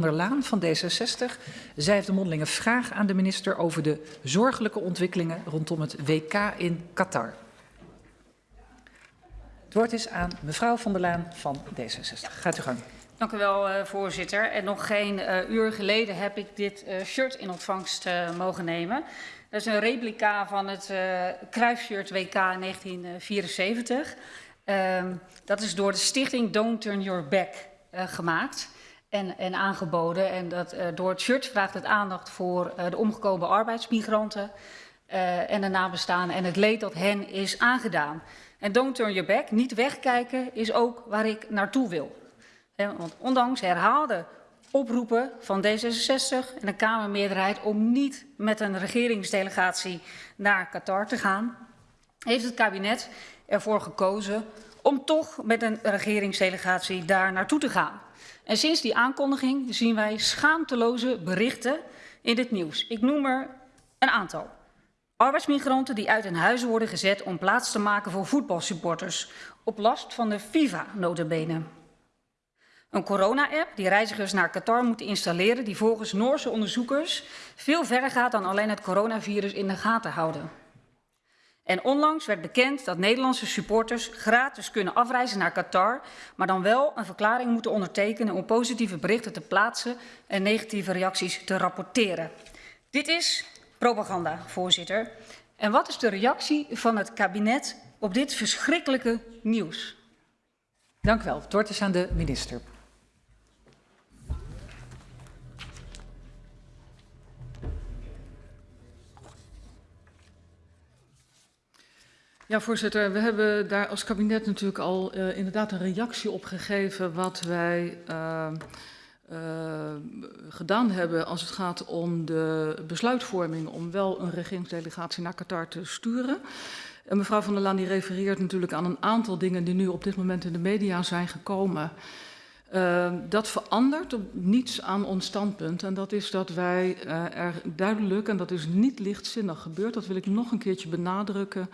der Laan van D66. Zij heeft een mondelinge vraag aan de minister over de zorgelijke ontwikkelingen rondom het WK in Qatar. Het woord is aan mevrouw van der Laan van D66. Gaat u gang. Dank u wel, uh, voorzitter. En nog geen uh, uur geleden heb ik dit uh, shirt in ontvangst mogen nemen. Dat is een replica van het kruisshirt WK 1974. Ehm, dat is door de stichting Don't Turn Your Back gemaakt en, en aangeboden. En dat, uh, door het shirt vraagt het aandacht voor uh, de omgekomen arbeidsmigranten uh, en de nabestaanden en het leed dat hen is aangedaan. En don't turn your back, niet wegkijken, is ook waar ik naartoe wil. He, want ondanks herhaalde oproepen van D66 en de Kamermeerderheid om niet met een regeringsdelegatie naar Qatar te gaan, heeft het kabinet ervoor gekozen om toch met een regeringsdelegatie daar naartoe te gaan. En sinds die aankondiging zien wij schaamteloze berichten in het nieuws. Ik noem er een aantal. Arbeidsmigranten die uit hun huizen worden gezet om plaats te maken voor voetbalsupporters. Op last van de FIFA notabene. Een corona-app die reizigers naar Qatar moeten installeren die volgens Noorse onderzoekers veel verder gaat dan alleen het coronavirus in de gaten houden. En onlangs werd bekend dat Nederlandse supporters gratis kunnen afreizen naar Qatar, maar dan wel een verklaring moeten ondertekenen om positieve berichten te plaatsen en negatieve reacties te rapporteren. Dit is propaganda, voorzitter. En wat is de reactie van het kabinet op dit verschrikkelijke nieuws? Dank u wel. Het woord is aan de minister. Ja, voorzitter. We hebben daar als kabinet natuurlijk al uh, inderdaad een reactie op gegeven wat wij uh, uh, gedaan hebben als het gaat om de besluitvorming om wel een regeringsdelegatie naar Qatar te sturen. En mevrouw van der Laan die refereert natuurlijk aan een aantal dingen die nu op dit moment in de media zijn gekomen. Uh, dat verandert op niets aan ons standpunt. En dat is dat wij uh, er duidelijk, en dat is niet lichtzinnig gebeurd, dat wil ik nog een keertje benadrukken,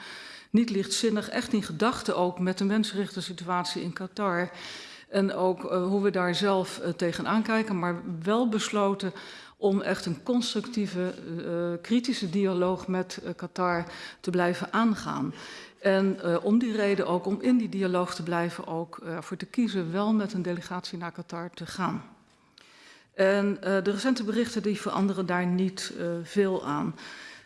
niet lichtzinnig, echt in gedachten ook met de mensenrechten situatie in Qatar. En ook uh, hoe we daar zelf uh, tegenaan kijken, maar wel besloten om echt een constructieve, uh, kritische dialoog met Qatar te blijven aangaan. En om die reden ook, om in die dialoog te blijven, ook voor te kiezen wel met een delegatie naar Qatar te gaan. En de recente berichten die veranderen daar niet veel aan.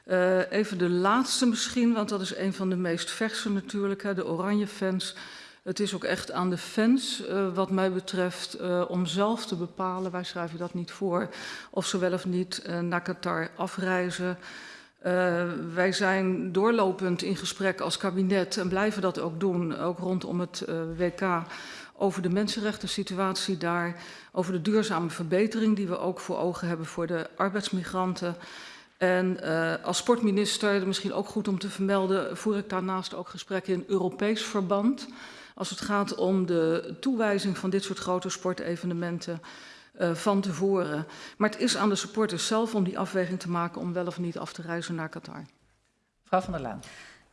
Uh, even de laatste misschien, want dat is een van de meest verse natuurlijk, hè, de oranje fans. Het is ook echt aan de fans, uh, wat mij betreft, uh, om zelf te bepalen, wij schrijven dat niet voor, of ze wel of niet naar Qatar afreizen. wij zijn doorlopend in gesprek als kabinet en blijven dat ook doen, ook rondom het WK, over de mensenrechten situatie daar, over de duurzame verbetering die we ook voor ogen hebben voor de arbeidsmigranten. En uh, als sportminister, misschien ook goed om te vermelden, voer ik daarnaast ook gesprekken in Europees verband. Als het gaat om de toewijzing van dit soort grote sportevenementen uh, van tevoren. Maar het is aan de supporters zelf om die afweging te maken om wel of niet af te reizen naar Qatar. Mevrouw van der Laan.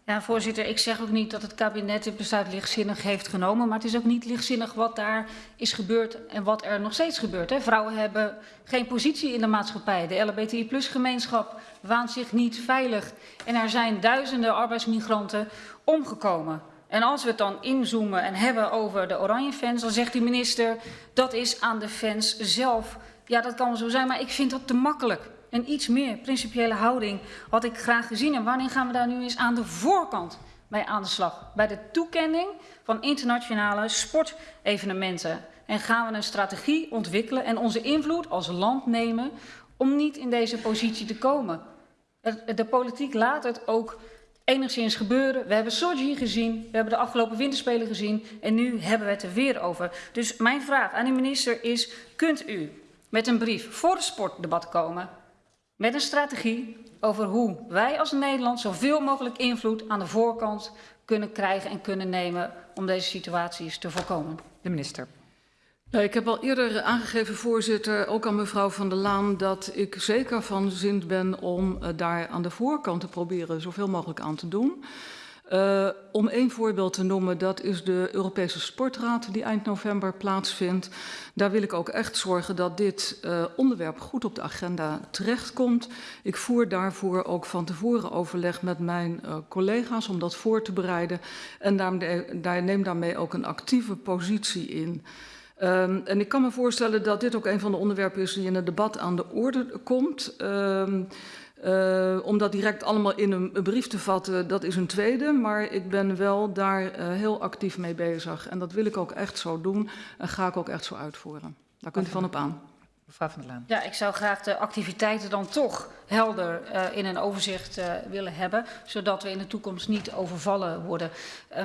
Ja, voorzitter, ik zeg ook niet dat het kabinet dit besluit lichtzinnig heeft genomen, maar het is ook niet lichtzinnig wat daar is gebeurd en wat er nog steeds gebeurt. Hè. Vrouwen hebben geen positie in de maatschappij. De LHBTI-gemeenschap waant zich niet veilig en er zijn duizenden arbeidsmigranten omgekomen. En als we het dan inzoomen en hebben over de oranje fans, dan zegt de minister dat is aan de fans zelf. Ja, dat kan zo zijn, maar ik vind dat te makkelijk een iets meer principiële houding had ik graag gezien. En wanneer gaan we daar nu eens aan de voorkant bij aan de slag? Bij de toekenning van internationale sportevenementen. En gaan we een strategie ontwikkelen en onze invloed als land nemen om niet in deze positie te komen. De politiek laat het ook enigszins gebeuren. We hebben Sochi gezien, we hebben de afgelopen winterspelen gezien en nu hebben we het er weer over. Dus mijn vraag aan de minister is, kunt u met een brief voor het sportdebat komen met een strategie over hoe wij als Nederland zoveel mogelijk invloed aan de voorkant kunnen krijgen en kunnen nemen om deze situaties te voorkomen. De minister. Ja, ik heb al eerder aangegeven, voorzitter, ook aan mevrouw Van der Laan, dat ik zeker van zin ben om uh, daar aan de voorkant te proberen zoveel mogelijk aan te doen. Uh, om één voorbeeld te noemen, dat is de Europese Sportraad die eind november plaatsvindt. Daar wil ik ook echt zorgen dat dit uh, onderwerp goed op de agenda terechtkomt. Ik voer daarvoor ook van tevoren overleg met mijn uh, collega's om dat voor te bereiden. En daar neem daarmee ook een actieve positie in. Um, en ik kan me voorstellen dat dit ook een van de onderwerpen is die in het debat aan de orde komt. Um, uh, om dat direct allemaal in een, een, brief te vatten, dat is een tweede. Maar ik ben wel daar uh, heel actief mee bezig. En dat wil ik ook echt zo doen en ga ik ook echt zo uitvoeren. Daar kunt u van op aan. Mevrouw van der Laan. Ja, ik zou graag de activiteiten dan toch helder uh, in een overzicht willen hebben. Zodat we in de toekomst niet overvallen worden.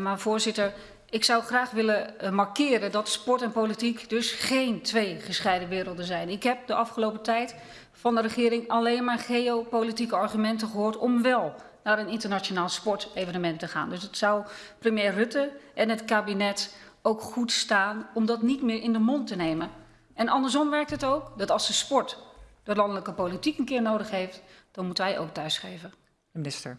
maar voorzitter, ik zou graag willen uh, markeren dat sport en politiek dus geen twee gescheiden werelden zijn. Ik heb de afgelopen tijd van de regering alleen maar geopolitieke argumenten gehoord om wel naar een internationaal sportevenement te gaan. Dus het zou premier Rutte en het kabinet ook goed staan om dat niet meer in de mond te nemen. En andersom werkt het ook dat als de sport de landelijke politiek een keer nodig heeft, dan moet hij ook thuisgeven. Minister.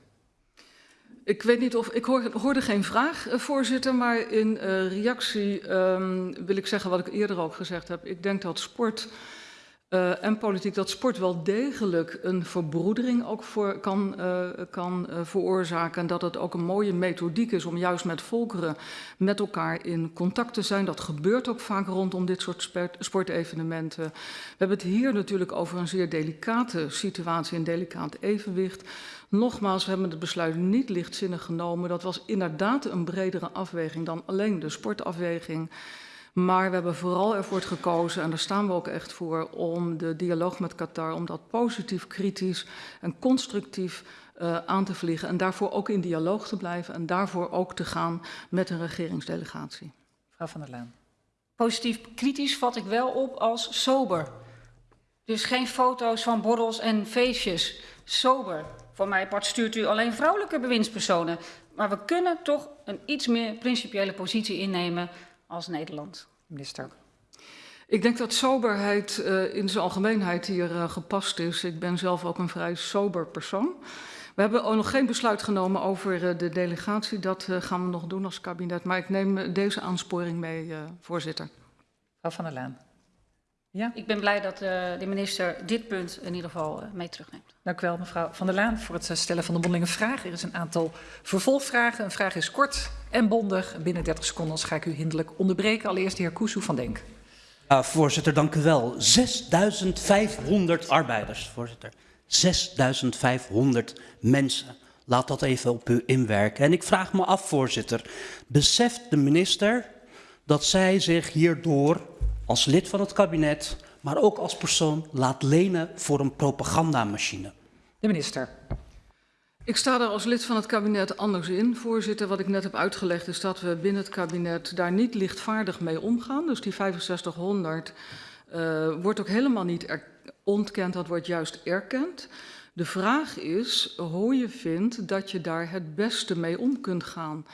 Ik weet niet of ik hoor, hoorde geen vraag, uh, voorzitter, maar in uh, reactie um, wil ik zeggen wat ik eerder ook gezegd heb. Ik denk dat sport uh, en politiek, dat sport wel degelijk een verbroedering ook voor, kan, kan veroorzaken. En dat het ook een mooie methodiek is om juist met volkeren met elkaar in contact te zijn. Dat gebeurt ook vaak rondom dit soort sport, sportevenementen. We hebben het hier natuurlijk over een zeer delicate situatie, een delicaat evenwicht. Nogmaals, we hebben het besluit niet lichtzinnig genomen. Dat was inderdaad een bredere afweging dan alleen de sportafweging. Maar we hebben vooral ervoor gekozen, en daar staan we ook echt voor, om de dialoog met Qatar, om dat positief, kritisch en constructief uh, aan te vliegen. En daarvoor ook in dialoog te blijven en daarvoor ook te gaan met een regeringsdelegatie. Mevrouw van der Laan. Positief, kritisch vat ik wel op als sober. Dus geen foto's van borrels en feestjes. Sober. Voor mij part stuurt u alleen vrouwelijke bewindspersonen. Maar we kunnen toch een iets meer principiële positie innemen als Nederland. Minister. Ik denk dat soberheid uh, in zijn algemeenheid hier uh, gepast is. Ik ben zelf ook een vrij sober persoon. We hebben ook nog geen besluit genomen over uh, de delegatie. Dat gaan we nog doen als kabinet. Maar ik neem deze aansporing mee, voorzitter. Mevrouw van der Laan. Ja? Ik ben blij dat de minister dit punt in ieder geval mee terugneemt. Dank u wel, mevrouw Van der Laan, voor het stellen van de mondelinge vraag. Er is een aantal vervolgvragen. Een vraag is kort en bondig. Binnen 30 seconden ga ik u hinderlijk onderbreken. Allereerst de heer Koesoe van Denk. Uh, voorzitter, dank u wel. 6500 arbeiders, voorzitter. 6500 mensen. Laat dat even op u inwerken. En ik vraag me af, voorzitter, beseft de minister dat zij zich hierdoor als lid van het kabinet, maar ook als persoon laat lenen voor een propagandamachine? De minister. Ik sta er als lid van het kabinet anders in, voorzitter. Wat ik net heb uitgelegd is dat we binnen het kabinet daar niet lichtvaardig mee omgaan. Dus die 6500 uh, wordt ook helemaal niet ontkend, dat wordt juist erkend. De vraag is hoe je vindt dat je daar het beste mee om kunt gaan.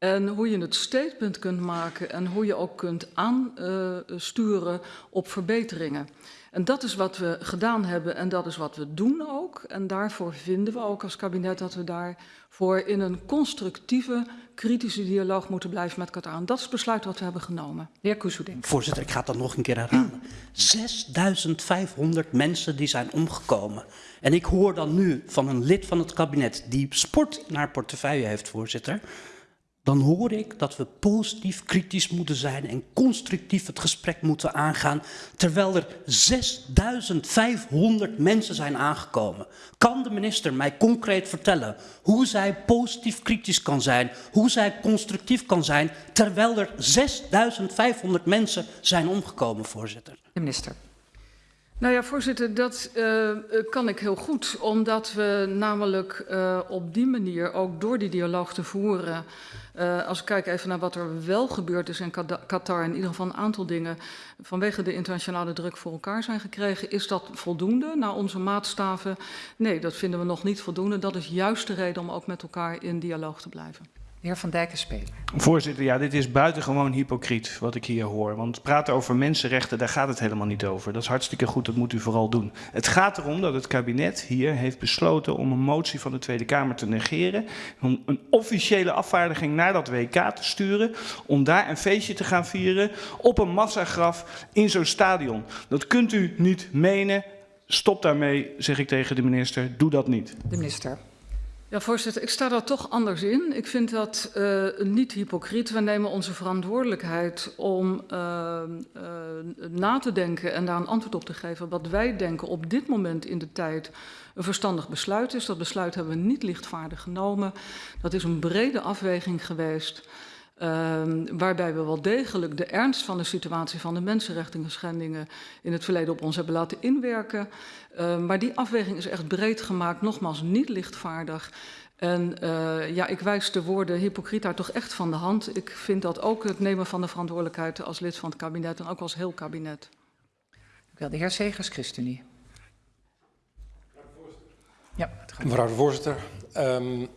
En hoe je het statement kunt maken en hoe je ook kunt aansturen op verbeteringen. En dat is wat we gedaan hebben en dat is wat we doen ook. En daarvoor vinden we ook als kabinet dat we daarvoor in een constructieve, kritische dialoog moeten blijven met Qatar. En dat is het besluit wat we hebben genomen. De heer. Voorzitter, ik ga dat nog een keer herhalen. 6500 mensen die zijn omgekomen. En ik hoor dan nu van een lid van het kabinet die sport in haar portefeuille heeft, voorzitter dan hoor ik dat we positief kritisch moeten zijn en constructief het gesprek moeten aangaan, terwijl er 6500 mensen zijn aangekomen. Kan de minister mij concreet vertellen hoe zij positief kritisch kan zijn, hoe zij constructief kan zijn, terwijl er 6500 mensen zijn omgekomen, voorzitter? De minister. Nou ja, voorzitter, dat uh, kan ik heel goed, omdat we namelijk uh, op die manier ook door die dialoog te voeren als ik kijk even naar wat er wel gebeurd is in Qatar, in ieder geval een aantal dingen vanwege de internationale druk voor elkaar zijn gekregen, is dat voldoende naar onze maatstaven? Nee, dat vinden we nog niet voldoende. Dat is juist de reden om ook met elkaar in dialoog te blijven. De heer Van Dijk is Speler. Voorzitter, ja, dit is buitengewoon hypocriet wat ik hier hoor. Want praten over mensenrechten, daar gaat het helemaal niet over. Dat is hartstikke goed, dat moet u vooral doen. Het gaat erom dat het kabinet hier heeft besloten om een motie van de Tweede Kamer te negeren. Om een officiële afvaardiging naar dat WK te sturen. Om daar een feestje te gaan vieren op een massagraf in zo'n stadion. Dat kunt u niet menen. Stop daarmee, zeg ik tegen de minister. Doe dat niet. De minister. Ja, voorzitter, ik sta daar toch anders in. Ik vind dat uh, niet hypocriet. We nemen onze verantwoordelijkheid om uh, uh, na te denken en daar een antwoord op te geven wat wij denken op dit moment in de tijd een verstandig besluit is. Dat besluit hebben we niet lichtvaardig genomen. Dat is een brede afweging geweest. Uh, waarbij we wel degelijk de ernst van de situatie van de mensenrechten schendingen in het verleden op ons hebben laten inwerken. Uh, maar die afweging is echt breed gemaakt, nogmaals niet lichtvaardig. En uh, ja, ik wijs de woorden hypocriet daar toch echt van de hand. Ik vind dat ook het nemen van de verantwoordelijkheid als lid van het kabinet en ook als heel kabinet. Wel, de heer Segers, ChristenUnie. Ja, mevrouw de voorzitter. Um,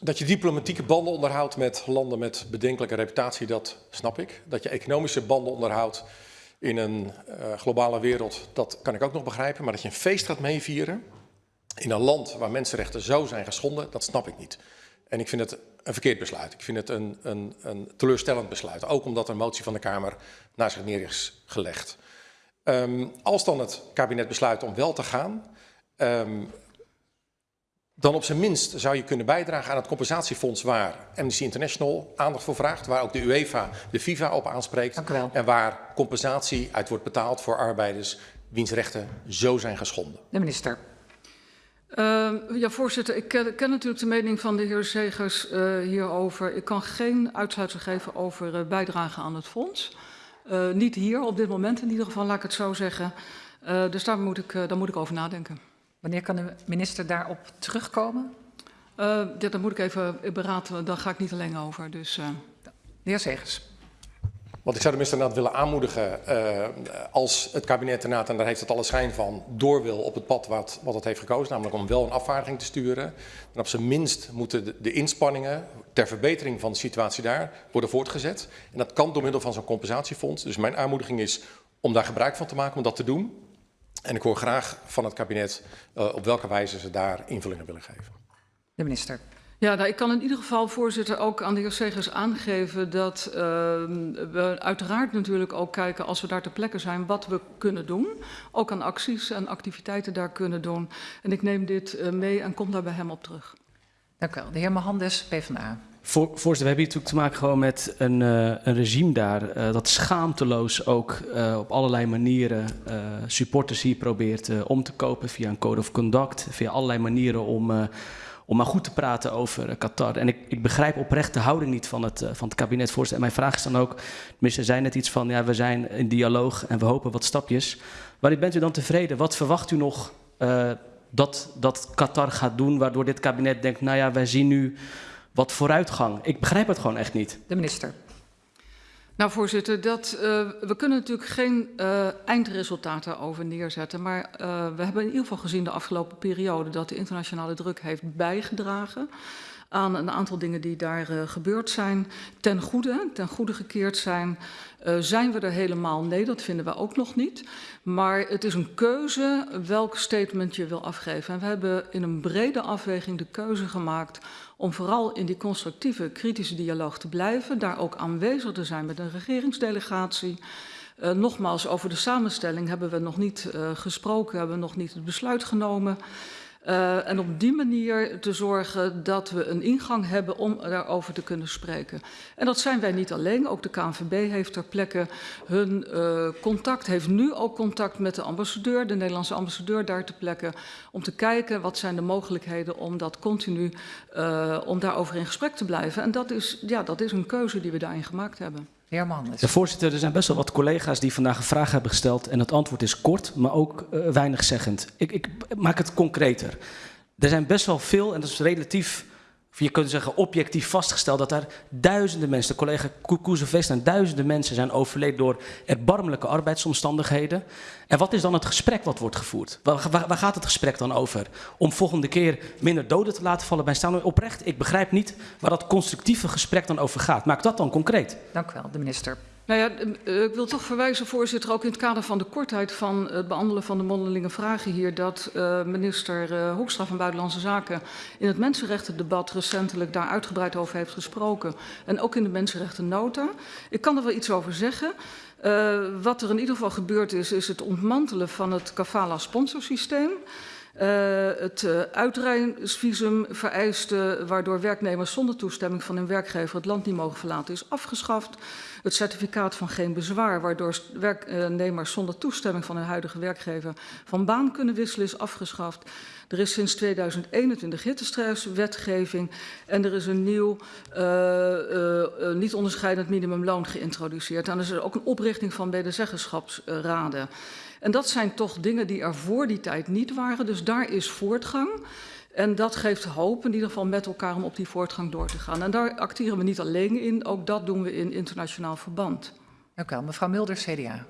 dat je diplomatieke banden onderhoudt met landen met bedenkelijke reputatie, dat snap ik. Dat je economische banden onderhoudt in een uh, globale wereld, dat kan ik ook nog begrijpen. Maar dat je een feest gaat meevieren in een land waar mensenrechten zo zijn geschonden, dat snap ik niet. En ik vind het een verkeerd besluit. Ik vind het een, een, een teleurstellend besluit. Ook omdat een motie van de Kamer naar zich neer is gelegd. Um, als dan het kabinet besluit om wel te gaan, um, dan op zijn minst zou je kunnen bijdragen aan het compensatiefonds waar Amnesty International aandacht voor vraagt, waar ook de UEFA, de FIFA op aanspreekt en waar compensatie uit wordt betaald voor arbeiders wiens rechten zo zijn geschonden. De minister. Uh, ja, voorzitter, ik ken, ken, natuurlijk de mening van de heer Zegers uh, hierover. Ik kan geen uitsluitsel geven over uh, bijdrage aan het fonds. Uh, niet hier, op dit moment in ieder geval, laat ik het zo zeggen. dus daar moet, ik, daar moet ik over nadenken. Wanneer kan de minister daarop terugkomen? Uh, ja, dat moet ik even beraden, daar ga ik niet alleen over. Dus, uh... De heer Segers. Want ik zou de minister inderdaad willen aanmoedigen, uh, als het kabinet inderdaad, en daar heeft het alle schijn van, door wil op het pad wat, wat het heeft gekozen, namelijk om wel een afvaardiging te sturen. Dan op zijn minst moeten de, de inspanningen ter verbetering van de situatie daar worden voortgezet. En dat kan door middel van zo'n compensatiefonds. Dus mijn aanmoediging is om daar gebruik van te maken, om dat te doen. En ik hoor graag van het kabinet uh, op welke wijze ze daar invullingen willen geven. De minister. Ja, nou, ik kan in ieder geval, voorzitter, ook aan de heer Segers aangeven dat uh, we uiteraard natuurlijk ook kijken, als we daar ter plekke zijn, wat we kunnen doen. Ook aan acties en activiteiten daar kunnen doen. En ik neem dit uh, mee en kom daar bij hem op terug. Dank u wel. De heer Mohandes, PvdA. Voor, voorzitter, we hebben hier natuurlijk te maken gewoon met een, uh, een regime daar uh, dat schaamteloos ook uh, op allerlei manieren supporters hier probeert om te kopen via een code of conduct, via allerlei manieren om, om maar goed te praten over Qatar. En ik, ik begrijp oprecht de houding niet van het, van het kabinet, voorzitter. En mijn vraag is dan ook, minister zei net iets van, ja, we zijn in dialoog en we hopen wat stapjes. Waarin bent u dan tevreden? Wat verwacht u nog dat, dat Qatar gaat doen, waardoor dit kabinet denkt, nou ja, wij zien nu wat vooruitgang. Ik begrijp het gewoon echt niet. De minister. Nou, voorzitter, dat, uh, we kunnen natuurlijk geen uh, eindresultaten over neerzetten. Maar uh, we hebben in ieder geval gezien de afgelopen periode dat de internationale druk heeft bijgedragen aan een aantal dingen die daar uh, gebeurd zijn. Ten goede, ten goede gekeerd zijn. Uh, zijn we er helemaal? Nee, dat vinden we ook nog niet. Maar het is een keuze welk statement je wil afgeven. En we hebben in een brede afweging de keuze gemaakt om vooral in die constructieve, kritische dialoog te blijven. Daar ook aanwezig te zijn met een regeringsdelegatie. Uh, nogmaals, over de samenstelling hebben we nog niet uh, gesproken, hebben we nog niet het besluit genomen. Uh, en op die manier te zorgen dat we een ingang hebben om daarover te kunnen spreken. En dat zijn wij niet alleen. Ook de KNVB heeft ter plekke hun uh, contact, heeft nu ook contact met de ambassadeur, de Nederlandse ambassadeur daar ter plekke, om te kijken wat zijn de mogelijkheden om dat continu, uh, om daarover in gesprek te blijven. En dat is, ja, dat is een keuze die we daarin gemaakt hebben. Ja, voorzitter, er zijn best wel wat collega's die vandaag een vraag hebben gesteld. En het antwoord is kort, maar ook uh, weinig zeggend. Ik, ik, maak het concreter. Er zijn best wel veel, en dat is relatief of je kunt zeggen objectief vastgesteld dat er duizenden mensen, de collega Koezevest en duizenden mensen zijn overleden door erbarmelijke arbeidsomstandigheden. En wat is dan het gesprek wat wordt gevoerd? Waar, waar, waar gaat het gesprek dan over? Om volgende keer minder doden te laten vallen bij staan oprecht. Ik begrijp niet waar dat constructieve gesprek dan over gaat. Maak dat dan concreet. Dank u wel, de minister. Nou ja, eh, ik wil toch verwijzen, voorzitter, ook in het kader van de kortheid van het behandelen van de mondelinge vragen hier, dat uh, minister uh, Hoekstra van Buitenlandse Zaken in het mensenrechtendebat recentelijk daar uitgebreid over heeft gesproken. En ook in de mensenrechtennota. Ik kan er wel iets over zeggen. Wat er in ieder geval gebeurd is, is het ontmantelen van het kafala sponsorsysteem. Uh, het uitreisvisum vereiste waardoor werknemers zonder toestemming van hun werkgever het land niet mogen verlaten is afgeschaft. Het certificaat van geen bezwaar waardoor werknemers zonder toestemming van hun huidige werkgever van baan kunnen wisselen is afgeschaft. Er is sinds 2021 hittestresswetgeving en er is een nieuw uh, niet onderscheidend minimumloon geïntroduceerd. En er is ook een oprichting van medezeggenschapsraden. En dat zijn toch dingen die er voor die tijd niet waren. Dus daar is voortgang. En dat geeft hoop in ieder geval met elkaar om op die voortgang door te gaan. En daar acteren we niet alleen in, ook dat doen we in internationaal verband. Dank u wel. Mevrouw Mulder, CDA.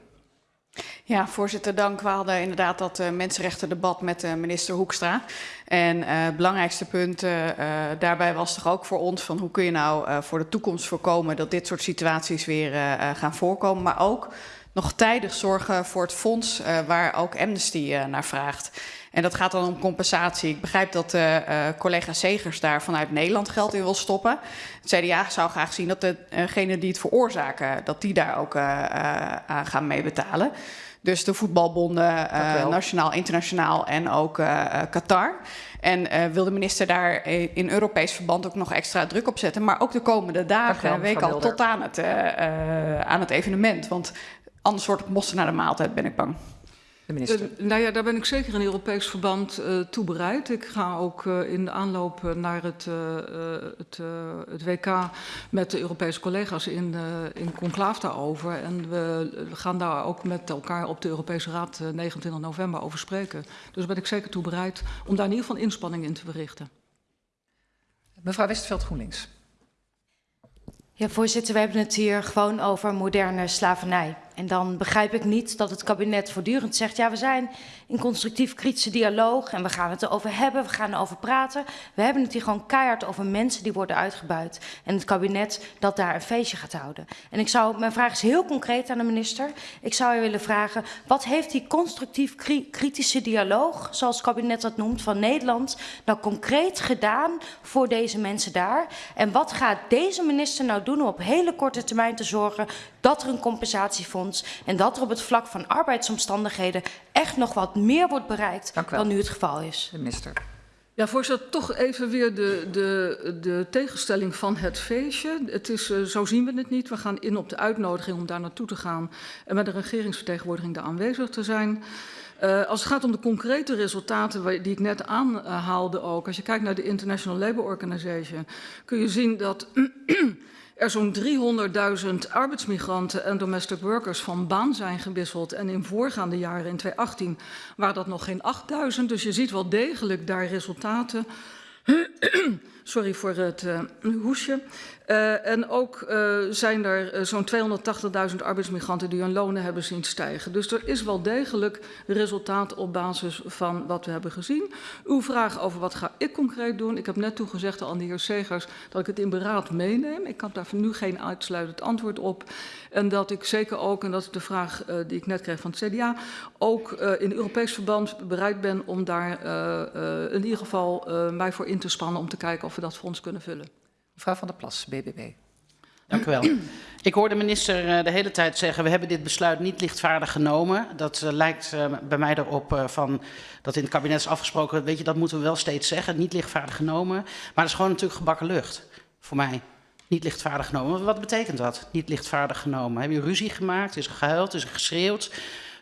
Ja, voorzitter, dank. We hadden inderdaad dat uh, mensenrechtendebat met uh, minister Hoekstra. En uh, het belangrijkste punt daarbij was toch ook voor ons van hoe kun je nou voor de toekomst voorkomen dat dit soort situaties weer gaan voorkomen. Maar ook nog tijdig zorgen voor het fonds uh, waar ook Amnesty uh, naar vraagt. En dat gaat dan om compensatie. Ik begrijp dat uh, collega Segers daar vanuit Nederland geld in wil stoppen. Het CDA zou graag zien dat degenen die het veroorzaken, dat die daar ook aan gaan meebetalen. Dus de voetbalbonden, nationaal, internationaal en ook Qatar. En uh, wil de minister daar in Europees verband ook nog extra druk op zetten. Maar ook de komende dagen, week al, tot aan het, aan het evenement. Want Anders wordt het mossen naar de maaltijd, ben ik bang. De minister. Uh, nou ja, daar ben ik zeker in Europees verband uh, toe bereid. Ik ga ook uh, in de aanloop naar het, het, het, WK met de Europese collega's in, in conclaaf daarover. En we, we, gaan daar ook met elkaar op de Europese Raad 29 november over spreken. Dus ben ik zeker toe bereid om daar in ieder geval inspanning in te verrichten. Mevrouw Westveld GroenLinks. Ja, voorzitter, we hebben het hier gewoon over moderne slavernij. En dan begrijp ik niet dat het kabinet voortdurend zegt... ja, we zijn in constructief kritische dialoog en we gaan het erover hebben, we gaan erover praten. We hebben het hier gewoon keihard over mensen die worden uitgebuit. En het kabinet dat daar een feestje gaat houden. En ik zou, mijn vraag is heel concreet aan de minister. Ik zou je willen vragen, wat heeft die constructief kritische dialoog... zoals het kabinet dat noemt, van Nederland... nou concreet gedaan voor deze mensen daar? En wat gaat deze minister nou doen om op hele korte termijn te zorgen... dat er een compensatiefonds en dat er op het vlak van arbeidsomstandigheden echt nog wat meer wordt bereikt dan nu het geval is. De minister. Ja, voorzitter, toch even weer de, de, de tegenstelling van het feestje. Het is, uh, zo zien we het niet. We gaan in op de uitnodiging om daar naartoe te gaan en met de regeringsvertegenwoordiging daar aanwezig te zijn. Uh, als het gaat om de concrete resultaten die ik net aanhaalde ook, als je kijkt naar de International Labour Organization, kun je zien dat er zo'n 300.000 arbeidsmigranten en domestic workers van baan zijn gewisseld. En in voorgaande jaren, in 2018, waren dat nog geen 8.000. Dus je ziet wel degelijk daar resultaten. Sorry voor het uh, hoesje. Uh, en ook uh, zijn er uh, zo'n 280.000 arbeidsmigranten die hun lonen hebben zien stijgen. Dus er is wel degelijk resultaat op basis van wat we hebben gezien. Uw vraag over wat ga ik concreet doen. Ik heb net toegezegd aan de heer Segers dat ik het in beraad meeneem. Ik heb daar nu geen uitsluitend antwoord op. En dat ik zeker ook, en dat is de vraag die ik net kreeg van het CDA, ook in Europees verband bereid ben om daar in ieder geval mij voor in te spannen om te kijken of we dat fonds kunnen vullen. Mevrouw van der Plas, BBB. Dank u wel. Ik hoor de minister de hele tijd zeggen, we hebben dit besluit niet lichtvaardig genomen. Dat uh, lijkt uh, bij mij erop uh, van, dat in het kabinet is afgesproken, weet je, dat moeten we wel steeds zeggen, niet lichtvaardig genomen. Maar dat is gewoon natuurlijk gebakken lucht, voor mij. Niet lichtvaardig genomen. Wat betekent dat, niet lichtvaardig genomen? Heb je ruzie gemaakt, is er gehuild, is er geschreeuwd?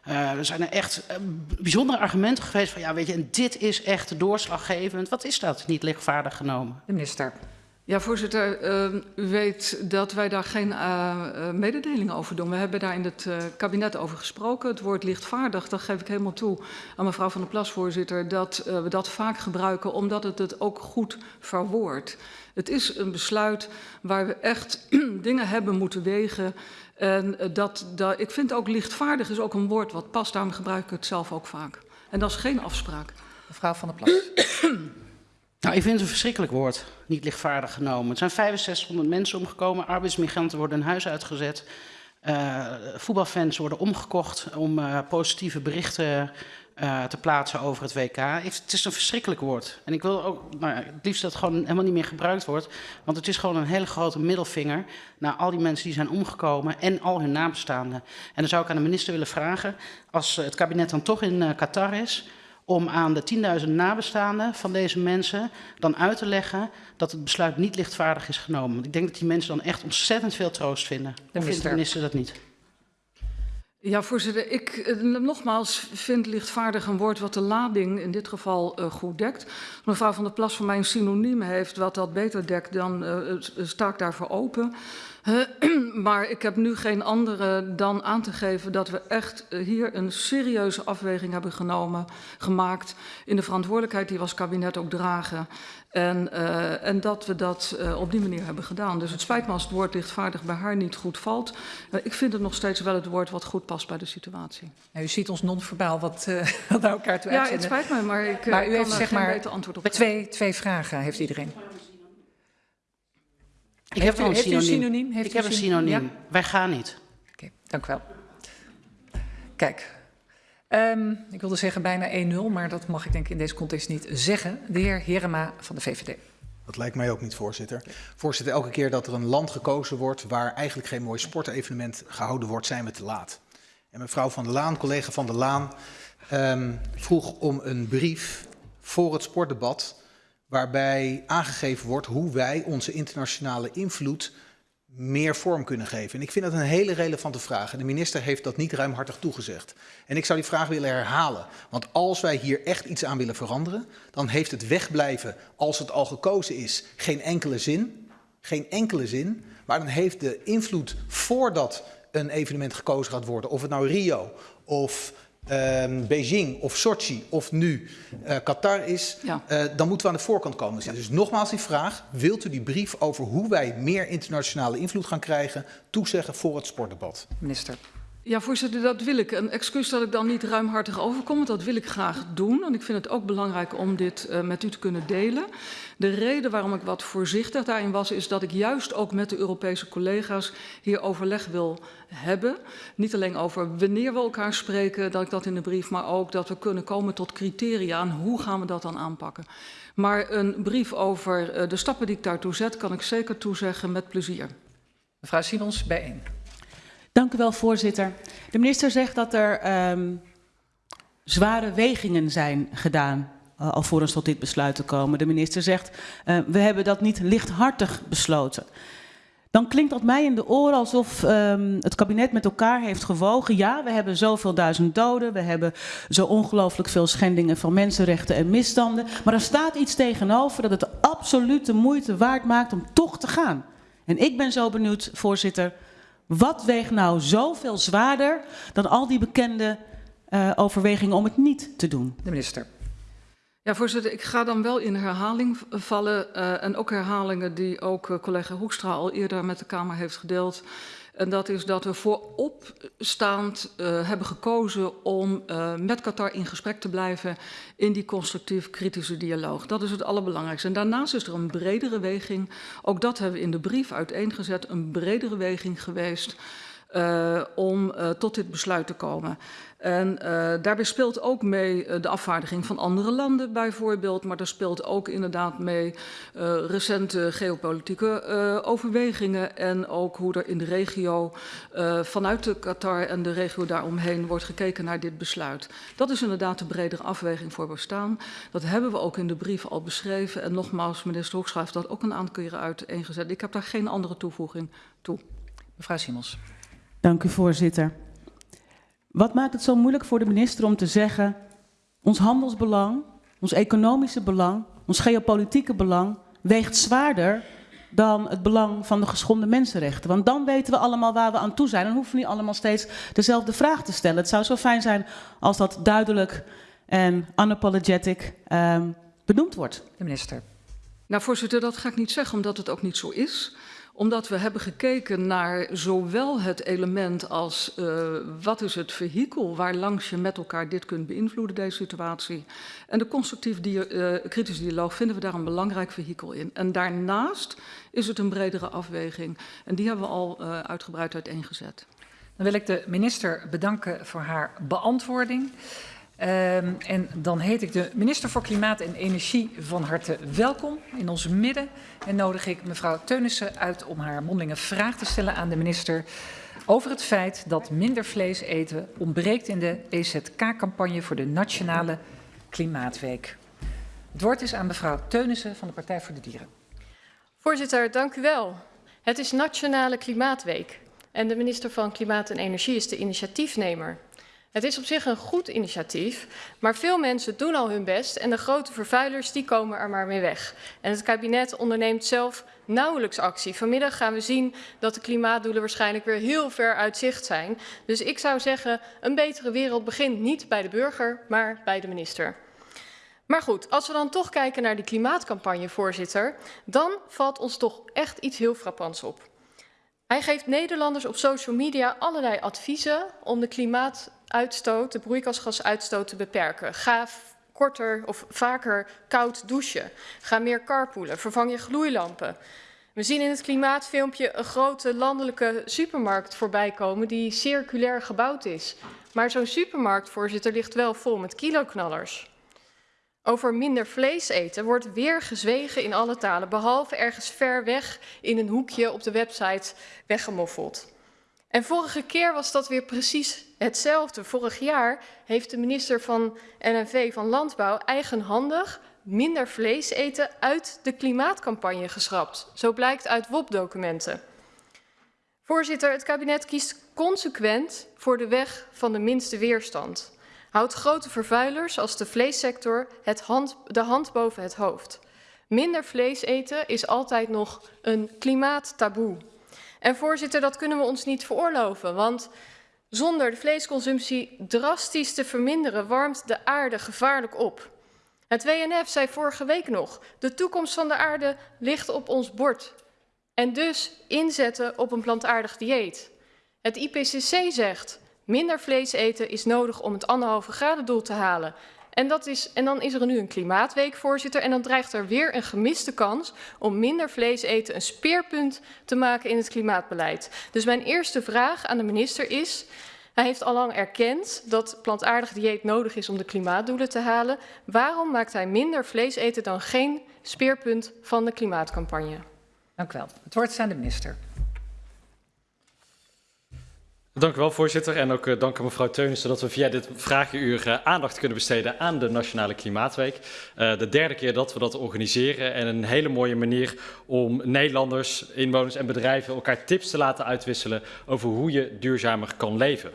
er zijn er echt bijzondere argumenten geweest van, ja weet je, en dit is echt doorslaggevend. Wat is dat, niet lichtvaardig genomen? De minister. Ja, voorzitter, uh, u weet dat wij daar geen uh, mededeling over doen. We hebben daar in het uh, kabinet over gesproken. Het woord lichtvaardig, dat geef ik helemaal toe aan mevrouw van der Plas, voorzitter, dat we dat vaak gebruiken omdat het het ook goed verwoordt. Het is een besluit waar we echt dingen hebben moeten wegen. En dat, dat, ik vind ook lichtvaardig is ook een woord wat past, daarom gebruik ik het zelf ook vaak. En dat is geen afspraak. Mevrouw van der Plas. Nou, ik vind het een verschrikkelijk woord, niet lichtvaardig genomen. Er zijn 6500 mensen omgekomen, arbeidsmigranten worden hun huis uitgezet. Uh, voetbalfans worden omgekocht om uh, positieve berichten uh, te plaatsen over het WK. Het is een verschrikkelijk woord. En ik wil ook nou het liefst dat het gewoon helemaal niet meer gebruikt wordt. Want het is gewoon een hele grote middelvinger naar al die mensen die zijn omgekomen en al hun nabestaanden. En dan zou ik aan de minister willen vragen, als het kabinet dan toch in Qatar is om aan de 10.000 nabestaanden van deze mensen dan uit te leggen dat het besluit niet lichtvaardig is genomen. Want ik denk dat die mensen dan echt ontzettend veel troost vinden. Of vindt de minister dat niet? Ja, voorzitter, ik nogmaals vind lichtvaardig een woord wat de lading in dit geval uh, goed dekt. Mevrouw van der Plas voor mij een synoniem heeft wat dat beter dekt, dan uh, sta ik daarvoor open. Maar ik heb nu geen andere dan aan te geven dat we echt hier een serieuze afweging hebben genomen, gemaakt in de verantwoordelijkheid die we als kabinet ook dragen. En, uh, en dat we dat uh, op die manier hebben gedaan. Dus het spijt me als het woord lichtvaardig bij haar niet goed valt. Uh, ik vind het nog steeds wel het woord wat goed past bij de situatie. U ziet ons non-verbaal wat, wat naar elkaar toe Ja, het spijt me, maar ik maar u kan heeft zeg geen maar beter antwoord op twee, twee vragen heeft iedereen. Ik heb een heeft u synoniem. een synoniem? Heeft ik u heb een syn- synoniem. Ja? Wij gaan niet. Oké, dank u wel. Kijk, um, ik wilde zeggen bijna 1-0, maar dat mag ik denk ik in deze context niet zeggen. De heer Herema van de VVD. Dat lijkt mij ook niet, voorzitter. Voorzitter, elke keer dat er een land gekozen wordt waar eigenlijk geen mooi sportevenement gehouden wordt, zijn we te laat. En mevrouw Van der Laan, collega Van der Laan, um, vroeg om een brief voor het sportdebat waarbij aangegeven wordt hoe wij onze internationale invloed meer vorm kunnen geven. En ik vind dat een hele relevante vraag. En de minister heeft dat niet ruimhartig toegezegd. En ik zou die vraag willen herhalen. Want als wij hier echt iets aan willen veranderen, dan heeft het wegblijven, als het al gekozen is, geen enkele zin. Geen enkele zin. Maar dan heeft de invloed voordat een evenement gekozen gaat worden, of het nou Rio of um, Beijing of Sochi of nu uh, Qatar is, Ja. uh, dan moeten we aan de voorkant komen zitten. Dus nogmaals die vraag, wilt u die brief over hoe wij meer internationale invloed gaan krijgen toezeggen voor het sportdebat? Minister. Ja, voorzitter, dat wil ik. Een excuus dat ik dan niet ruimhartig overkom, want dat wil ik graag doen. En ik vind het ook belangrijk om dit uh, met u te kunnen delen. De reden waarom ik wat voorzichtig daarin was, is dat ik juist ook met de Europese collega's hier overleg wil hebben. Niet alleen over wanneer we elkaar spreken, dat ik dat in de brief, maar ook dat we kunnen komen tot criteria en hoe gaan we dat dan aanpakken. Maar een brief over uh, de stappen die ik daartoe zet, kan ik zeker toezeggen met plezier. Mevrouw Simons, bijeen. Dank u wel, voorzitter. De minister zegt dat er um, zware wegingen zijn gedaan uh, alvorens tot dit besluit te komen. De minister zegt, uh, we hebben dat niet lichthartig besloten. Dan klinkt dat mij in de oren alsof um, het kabinet met elkaar heeft gewogen. Ja, we hebben zoveel duizend doden, we hebben zo ongelooflijk veel schendingen van mensenrechten en misstanden. Maar er staat iets tegenover dat het absoluut de moeite waard maakt om toch te gaan. En ik ben zo benieuwd, voorzitter, wat weegt nou zoveel zwaarder dan al die bekende uh, overwegingen om het niet te doen? De minister. Ja, voorzitter, ik ga dan wel in herhaling vallen. Uh, en ook herhalingen die ook uh, collega Hoekstra al eerder met de Kamer heeft gedeeld. En dat is dat we vooropstaand uh, hebben gekozen om uh, met Qatar in gesprek te blijven in die constructief kritische dialoog. Dat is het allerbelangrijkste. En daarnaast is er een bredere weging, ook dat hebben we in de brief uiteengezet, een bredere weging geweest uh, om uh, tot dit besluit te komen. En uh, daarbij speelt ook mee de afvaardiging van andere landen bijvoorbeeld, maar er speelt ook inderdaad mee recente geopolitieke overwegingen en ook hoe er in de regio vanuit de Qatar en de regio daaromheen wordt gekeken naar dit besluit. Dat is inderdaad de bredere afweging voor bestaan. Dat hebben we ook in de brief al beschreven en nogmaals, minister Hoekstra heeft dat ook een aantal keren uiteengezet. Ik heb daar geen andere toevoeging toe. Mevrouw Simons. Dank u, voorzitter. Wat maakt het zo moeilijk voor de minister om te zeggen... ons handelsbelang, ons economische belang, ons geopolitieke belang... weegt zwaarder dan het belang van de geschonden mensenrechten. Want dan weten we allemaal waar we aan toe zijn en hoeven we niet allemaal steeds dezelfde vraag te stellen. Het zou zo fijn zijn als dat duidelijk en unapologetic uh, benoemd wordt. De minister. Nou, voorzitter, dat ga ik niet zeggen, omdat het ook niet zo is omdat we hebben gekeken naar zowel het element als uh, wat is het vehikel waarlangs je met elkaar dit kunt beïnvloeden, deze situatie. En de constructief dia uh, kritische dialoog vinden we daar een belangrijk vehikel in. En daarnaast is het een bredere afweging. En die hebben we al uh, uitgebreid uiteengezet. Dan wil ik de minister bedanken voor haar beantwoording. Um, en dan heet ik de minister voor Klimaat en Energie van harte welkom in ons midden. En nodig ik mevrouw Teunissen uit om haar mondelinge vraag te stellen aan de minister over het feit dat minder vlees eten ontbreekt in de EZK-campagne voor de Nationale Klimaatweek. Het woord is aan mevrouw Teunissen van de Partij voor de Dieren. Voorzitter, dank u wel. Het is Nationale Klimaatweek en de minister van Klimaat en Energie is de initiatiefnemer. Het is op zich een goed initiatief, maar veel mensen doen al hun best en de grote vervuilers die komen er maar mee weg. En het kabinet onderneemt zelf nauwelijks actie. Vanmiddag gaan we zien dat de klimaatdoelen waarschijnlijk weer heel ver uit zicht zijn. Dus ik zou zeggen, een betere wereld begint niet bij de burger, maar bij de minister. Maar goed, als we dan toch kijken naar die klimaatcampagne, voorzitter, dan valt ons toch echt iets heel frappants op. Hij geeft Nederlanders op social media allerlei adviezen om de klimaatuitstoot, de broeikasgasuitstoot te beperken. Ga korter of vaker koud douchen. Ga meer carpoolen. Vervang je gloeilampen. We zien in het klimaatfilmpje een grote landelijke supermarkt voorbij komen die circulair gebouwd is. Maar zo'n supermarkt, voorzitter, ligt wel vol met kiloknallers. Over minder vlees eten wordt weer gezwegen in alle talen, behalve ergens ver weg in een hoekje op de website weggemoffeld. En vorige keer was dat weer precies hetzelfde. Vorig jaar heeft de minister van NNV van Landbouw eigenhandig minder vlees eten uit de klimaatcampagne geschrapt. Zo blijkt uit WOP-documenten. Voorzitter, het kabinet kiest consequent voor de weg van de minste weerstand houdt grote vervuilers als de vleessector het hand, de hand boven het hoofd. Minder vlees eten is altijd nog een klimaattaboe. En voorzitter, dat kunnen we ons niet veroorloven, want zonder de vleesconsumptie drastisch te verminderen warmt de aarde gevaarlijk op. Het WNF zei vorige week nog, de toekomst van de aarde ligt op ons bord. En dus inzetten op een plantaardig dieet. Het IPCC zegt, Minder vlees eten is nodig om het anderhalve graden doel te halen. En, dat is, en dan is er nu een klimaatweek, voorzitter. En dan dreigt er weer een gemiste kans om minder vlees eten een speerpunt te maken in het klimaatbeleid. Dus mijn eerste vraag aan de minister is... Hij heeft al lang erkend dat plantaardig dieet nodig is om de klimaatdoelen te halen. Waarom maakt hij minder vlees eten dan geen speerpunt van de klimaatcampagne? Dank u wel. Het woord is aan de minister. Dank u wel, voorzitter. En ook uh, dank aan mevrouw Teunissen dat we via dit vragenuur uh, aandacht kunnen besteden aan de Nationale Klimaatweek. Uh, de derde keer dat we dat organiseren en een hele mooie manier om Nederlanders, inwoners en bedrijven elkaar tips te laten uitwisselen over hoe je duurzamer kan leven.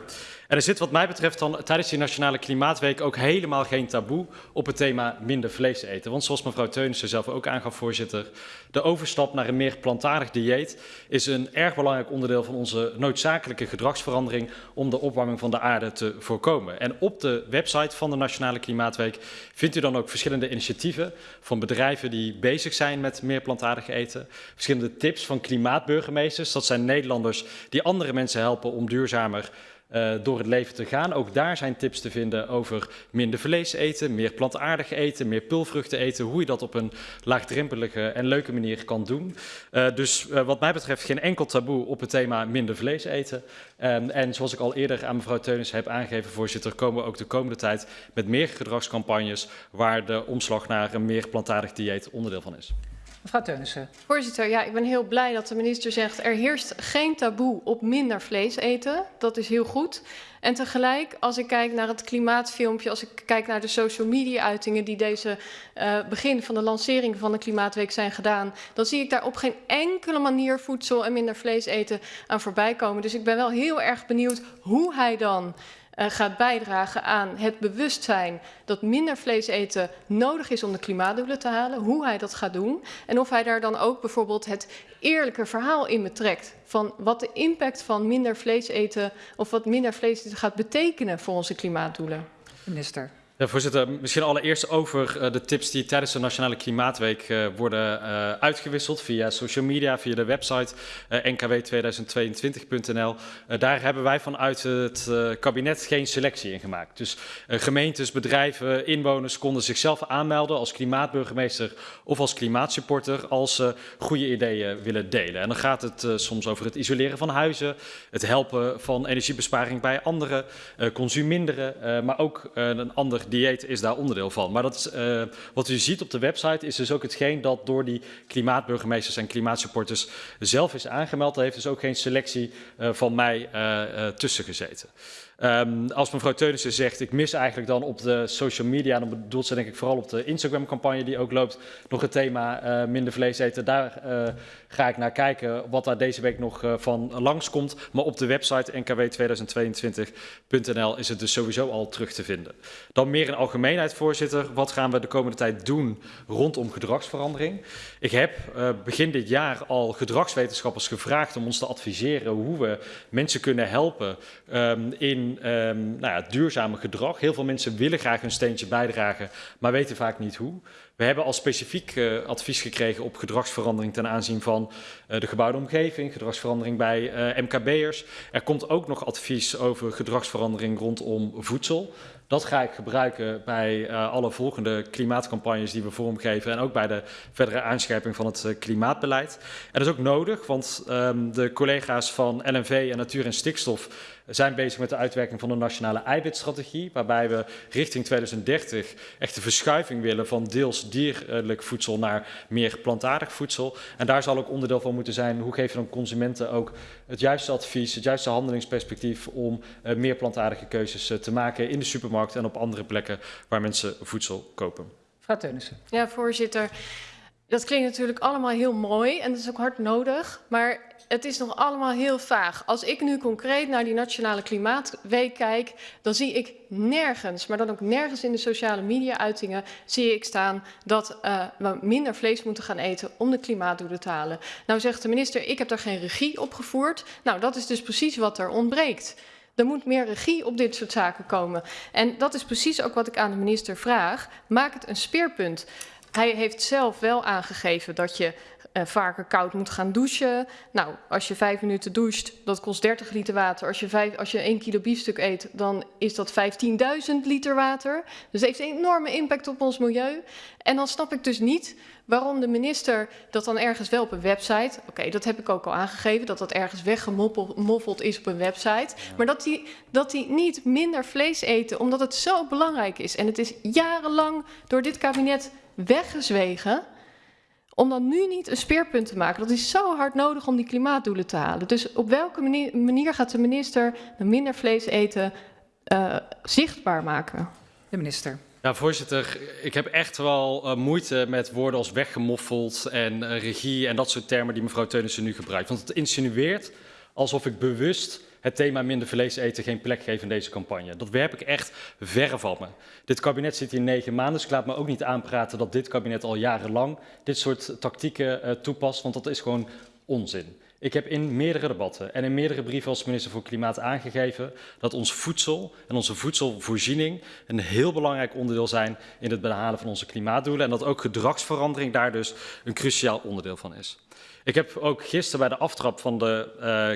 Er zit wat mij betreft dan tijdens die Nationale Klimaatweek ook helemaal geen taboe op het thema minder vlees eten. Want zoals mevrouw Teunissen zelf ook aangaf, voorzitter, de overstap naar een meer plantaardig dieet is een erg belangrijk onderdeel van onze noodzakelijke gedragsverandering om de opwarming van de aarde te voorkomen. En op de website van de Nationale Klimaatweek vindt u dan ook verschillende initiatieven van bedrijven die bezig zijn met meer plantaardig eten. Verschillende tips van klimaatburgemeesters, dat zijn Nederlanders die andere mensen helpen om duurzamer uh, door het leven te gaan. Ook daar zijn tips te vinden over minder vlees eten, meer plantaardig eten, meer pulvruchten eten, hoe je dat op een laagdrempelige en leuke manier kan doen. Uh, dus uh, wat mij betreft geen enkel taboe op het thema minder vlees eten. Um, en zoals ik al eerder aan mevrouw Teunis heb aangegeven, voorzitter, komen we ook de komende tijd met meer gedragscampagnes waar de omslag naar een meer plantaardig dieet onderdeel van is. Mevrouw Teunissen. Voorzitter, ja, ik ben heel blij dat de minister zegt... er heerst geen taboe op minder vlees eten. Dat is heel goed. En tegelijk, als ik kijk naar het klimaatfilmpje... als ik kijk naar de social media-uitingen... die deze uh, begin van de lancering van de Klimaatweek zijn gedaan... dan zie ik daar op geen enkele manier voedsel en minder vlees eten aan voorbij komen. Dus ik ben wel heel erg benieuwd hoe hij dan uh, gaat bijdragen aan het bewustzijn dat minder vlees eten nodig is om de klimaatdoelen te halen, hoe hij dat gaat doen en of hij daar dan ook bijvoorbeeld het eerlijke verhaal in betrekt van wat de impact van minder vlees eten of wat minder vlees eten gaat betekenen voor onze klimaatdoelen. Minister. Ja, voorzitter, misschien allereerst over uh, de tips die tijdens de Nationale Klimaatweek uh, worden uh, uitgewisseld via social media, via de website nkw2022.nl. daar hebben wij vanuit het kabinet geen selectie in gemaakt. Dus gemeentes, bedrijven, inwoners konden zichzelf aanmelden als klimaatburgemeester of als klimaatsupporter als ze goede ideeën willen delen. En dan gaat het soms over het isoleren van huizen, het helpen van energiebesparing bij anderen, consume minderen, maar ook een ander dieet is daar onderdeel van. Maar dat uh, wat u ziet op de website is dus ook hetgeen dat door die klimaatburgemeesters en klimaatsupporters zelf is aangemeld. Daar heeft dus ook geen selectie uh, van mij uh, tussen gezeten. Um, als mevrouw Teunissen zegt, ik mis eigenlijk dan op de social media, dan bedoelt ze denk ik vooral op de Instagram-campagne die ook loopt, nog het thema minder vlees eten. Daar ga ik naar kijken wat daar deze week nog uh, van langskomt. Maar op de website nkw2022.nl is het dus sowieso al terug te vinden. Dan meer in algemeenheid, voorzitter. Wat gaan we de komende tijd doen rondom gedragsverandering? Ik heb begin dit jaar al gedragswetenschappers gevraagd om ons te adviseren hoe we mensen kunnen helpen um, in um, nou ja, duurzame gedrag. Heel veel mensen willen graag een steentje bijdragen, maar weten vaak niet hoe. We hebben al specifiek uh, advies gekregen op gedragsverandering ten aanzien van de gebouwde omgeving, gedragsverandering bij uh, MKB'ers. Er komt ook nog advies over gedragsverandering rondom voedsel. Dat ga ik gebruiken bij uh, alle volgende klimaatcampagnes die we vormgeven en ook bij de verdere aanscherping van het klimaatbeleid. En dat is ook nodig, want um, de collega's van LNV en Natuur en Stikstof zijn bezig met de uitwerking van de nationale eiwitstrategie, waarbij we richting 2030 echt de verschuiving willen van deels dierlijk voedsel naar meer plantaardig voedsel. En daar zal ook onderdeel van moeten zijn hoe geven we dan consumenten ook het juiste advies, het juiste handelingsperspectief om uh, meer plantaardige keuzes uh, te maken in de supermarkt en op andere plekken waar mensen voedsel kopen. Mevrouw Teunissen. Ja, voorzitter. Dat klinkt natuurlijk allemaal heel mooi en dat is ook hard nodig, maar het is nog allemaal heel vaag. Als ik nu concreet naar die Nationale Klimaatweek kijk, dan zie ik nergens, maar dan ook nergens in de sociale media-uitingen, zie ik staan dat uh, we minder vlees moeten gaan eten om de klimaatdoelen te halen. Nou zegt de minister, ik heb daar geen regie op gevoerd. Nou, dat is dus precies wat er ontbreekt. Er moet meer regie op dit soort zaken komen. En dat is precies ook wat ik aan de minister vraag. Maak het een speerpunt. Hij heeft zelf wel aangegeven dat je uh, vaker koud moet gaan douchen. Nou, als je vijf minuten doucht, dat kost 30 liter water. Als je, vijf, als je 1 kilo biefstuk eet, dan is dat 15.000 liter water. Dus heeft een enorme impact op ons milieu. En dan snap ik dus niet waarom de minister dat dan ergens wel op een website... Oké, okay, dat heb ik ook al aangegeven, dat dat ergens weggemoffeld is op een website. Maar dat die, dat die niet minder vlees eten, omdat het zo belangrijk is. En het is jarenlang door dit kabinet weggezwegen om dan nu niet een speerpunt te maken. Dat is zo hard nodig om die klimaatdoelen te halen. Dus op welke manier, manier gaat de minister minder vlees eten uh, zichtbaar maken? De minister. Ja, voorzitter, ik heb echt wel uh, moeite met woorden als weggemoffeld en uh, regie en dat soort termen die mevrouw Teunissen nu gebruikt. Want het insinueert alsof ik bewust het thema minder vlees eten geen plek geven in deze campagne. Dat werp ik echt verre van me. Dit kabinet zit hier negen maanden, dus ik laat me ook niet aanpraten dat dit kabinet al jarenlang dit soort tactieken uh, toepast, want dat is gewoon onzin. Ik heb in meerdere debatten en in meerdere brieven als minister voor Klimaat aangegeven dat ons voedsel en onze voedselvoorziening een heel belangrijk onderdeel zijn in het behalen van onze klimaatdoelen en dat ook gedragsverandering daar dus een cruciaal onderdeel van is. Ik heb ook gisteren bij de aftrap van de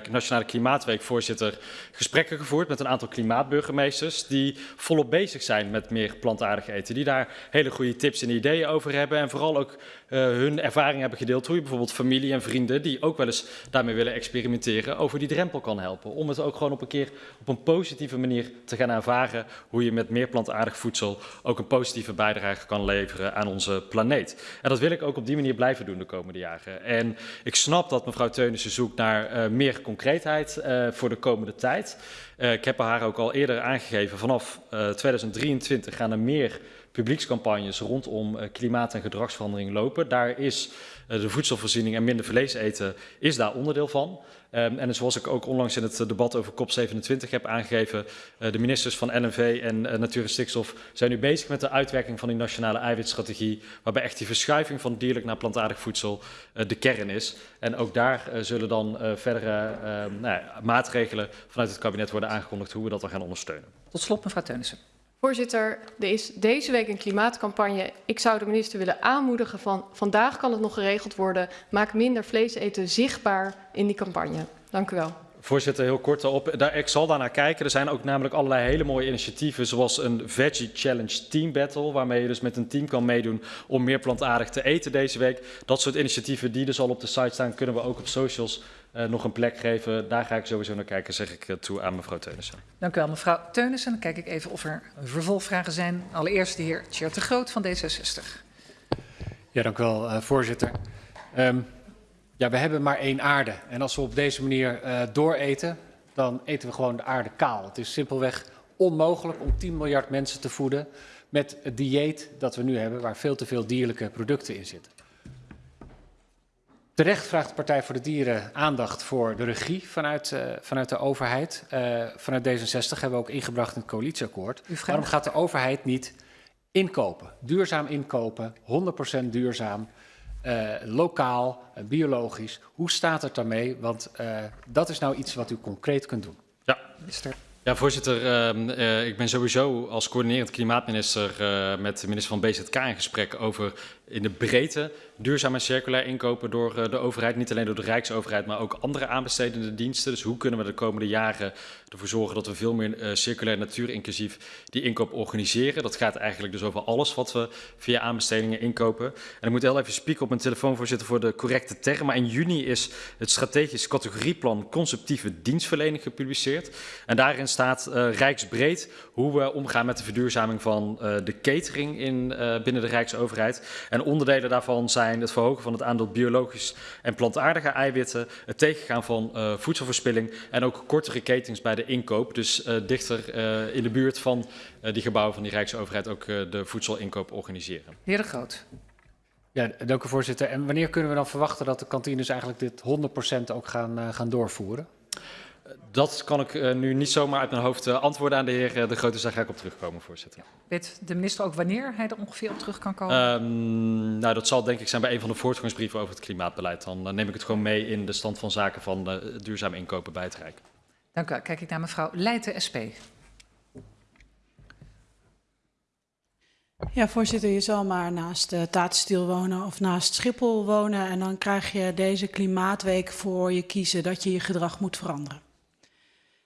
uh, Nationale Klimaatweek, voorzitter, gesprekken gevoerd met een aantal klimaatburgemeesters die volop bezig zijn met meer plantaardig eten. Die daar hele goede tips en ideeën over hebben en vooral ook uh, hun ervaring hebben gedeeld hoe je bijvoorbeeld familie en vrienden die ook wel eens daarmee willen experimenteren over die drempel kan helpen. Om het ook gewoon op een keer op een positieve manier te gaan ervaren hoe je met meer plantaardig voedsel ook een positieve bijdrage kan leveren aan onze planeet. En dat wil ik ook op die manier blijven doen de komende jaren. En ik snap dat mevrouw Teunissen zoekt naar uh, meer concreetheid uh, voor de komende tijd. Uh, ik heb haar ook al eerder aangegeven, vanaf uh, 2023 gaan er meer publiekscampagnes rondom klimaat- en gedragsverandering lopen. Daar is de voedselvoorziening en minder vlees eten is daar onderdeel van. Um, en zoals ik ook onlangs in het debat over COP27 heb aangegeven, uh, de ministers van NNV en uh, Natuur en Stikstof zijn nu bezig met de uitwerking van die nationale eiwitstrategie, waarbij echt die verschuiving van dierlijk naar plantaardig voedsel de kern is. En ook daar zullen dan verdere nou ja, maatregelen vanuit het kabinet worden aangekondigd hoe we dat dan gaan ondersteunen. Tot slot, mevrouw Teunissen. Voorzitter, er is deze week een klimaatcampagne. Ik zou de minister willen aanmoedigen van vandaag kan het nog geregeld worden. Maak minder vlees eten zichtbaar in die campagne. Dank u wel. Voorzitter, heel kort daarop. Daar, ik zal daar naar kijken. Er zijn ook namelijk allerlei hele mooie initiatieven, zoals een Veggie Challenge Team Battle, waarmee je dus met een team kan meedoen om meer plantaardig te eten deze week. Dat soort initiatieven die dus al op de site staan, kunnen we ook op socials uh, nog een plek geven. Daar ga ik sowieso naar kijken, zeg ik uh, toe aan mevrouw Teunissen. Dank u wel, mevrouw Teunissen. Dan kijk ik even of er vervolgvragen zijn. Allereerst de heer Tjert de Groot van D66. Ja, dank u wel, uh, voorzitter. Um, ja, we hebben maar één aarde. En als we op deze manier uh, dooreten, dan eten we gewoon de aarde kaal. Het is simpelweg onmogelijk om 10 miljard mensen te voeden met het dieet dat we nu hebben, waar veel te veel dierlijke producten in zitten. Terecht vraagt de Partij voor de Dieren aandacht voor de regie vanuit, uh, vanuit de overheid. Uh, vanuit D66 hebben we ook ingebracht in het coalitieakkoord. Waarom gaat de overheid niet inkopen? Duurzaam inkopen, 100% duurzaam, uh, lokaal, biologisch. Hoe staat het daarmee? Want dat is nou iets wat u concreet kunt doen. Ja, minister. Ja, voorzitter. Uh, uh, ik ben sowieso als coördinerend klimaatminister uh, met de minister van BZK in gesprek over in de breedte duurzaam en circulair inkopen door uh, de overheid. Niet alleen door de Rijksoverheid, maar ook andere aanbestedende diensten. Dus hoe kunnen we de komende jaren ervoor zorgen dat we veel meer uh, circulair natuurinclusief die inkoop organiseren. Dat gaat eigenlijk dus over alles wat we via aanbestedingen inkopen. En ik moet heel even spieken op mijn telefoon, voorzitter, voor de correcte term. Maar in juni is het strategisch categorieplan conceptieve dienstverlening gepubliceerd. En daarin staat uh, rijksbreed hoe we omgaan met de verduurzaming van de catering in, binnen de Rijksoverheid. En onderdelen daarvan zijn het verhogen van het aandeel biologisch en plantaardige eiwitten, het tegengaan van uh, voedselverspilling en ook kortere ketens bij de inkoop. Dus uh, dichter uh, in de buurt van uh, die gebouwen van die Rijksoverheid ook uh, de voedselinkoop organiseren. Heer De Groot. Ja, dank u voorzitter. En wanneer kunnen we dan verwachten dat de kantines eigenlijk dit 100% ook gaan, uh, gaan doorvoeren? Dat kan ik uh, nu niet zomaar uit mijn hoofd uh, antwoorden aan de heer uh, De Grote. Dus daar ga ik op terugkomen, voorzitter. Ja. Weet de minister ook wanneer hij er ongeveer op terug kan komen? Um, nou, dat zal denk ik zijn bij een van de voortgangsbrieven over het klimaatbeleid. Dan neem ik het gewoon mee in de stand van zaken van duurzaam inkopen bij het Rijk. Dank u wel. Kijk ik naar mevrouw Leijten, SP. Ja, voorzitter, je zal maar naast uh, Tatenstiel wonen of naast Schiphol wonen en dan krijg je deze klimaatweek voor je kiezen dat je je gedrag moet veranderen.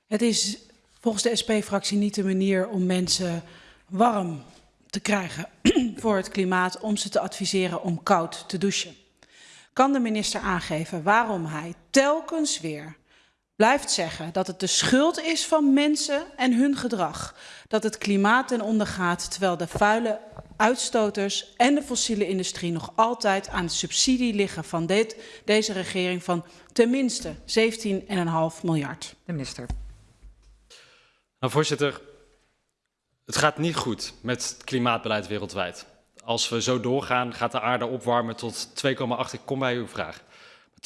Het is volgens de SP-fractie niet de manier om mensen warm te krijgen voor het klimaat, om ze te adviseren om koud te douchen. Kan de minister aangeven waarom hij telkens weer blijft zeggen dat het de schuld is van mensen en hun gedrag dat het klimaat ten onder gaat, terwijl de vuile uitstoters en de fossiele industrie nog altijd aan de subsidie liggen van dit, deze regering van tenminste 17,5 miljard. De minister. Nou, voorzitter, het gaat niet goed met het klimaatbeleid wereldwijd. Als we zo doorgaan, gaat de aarde opwarmen tot 2,8. Ik kom bij uw vraag.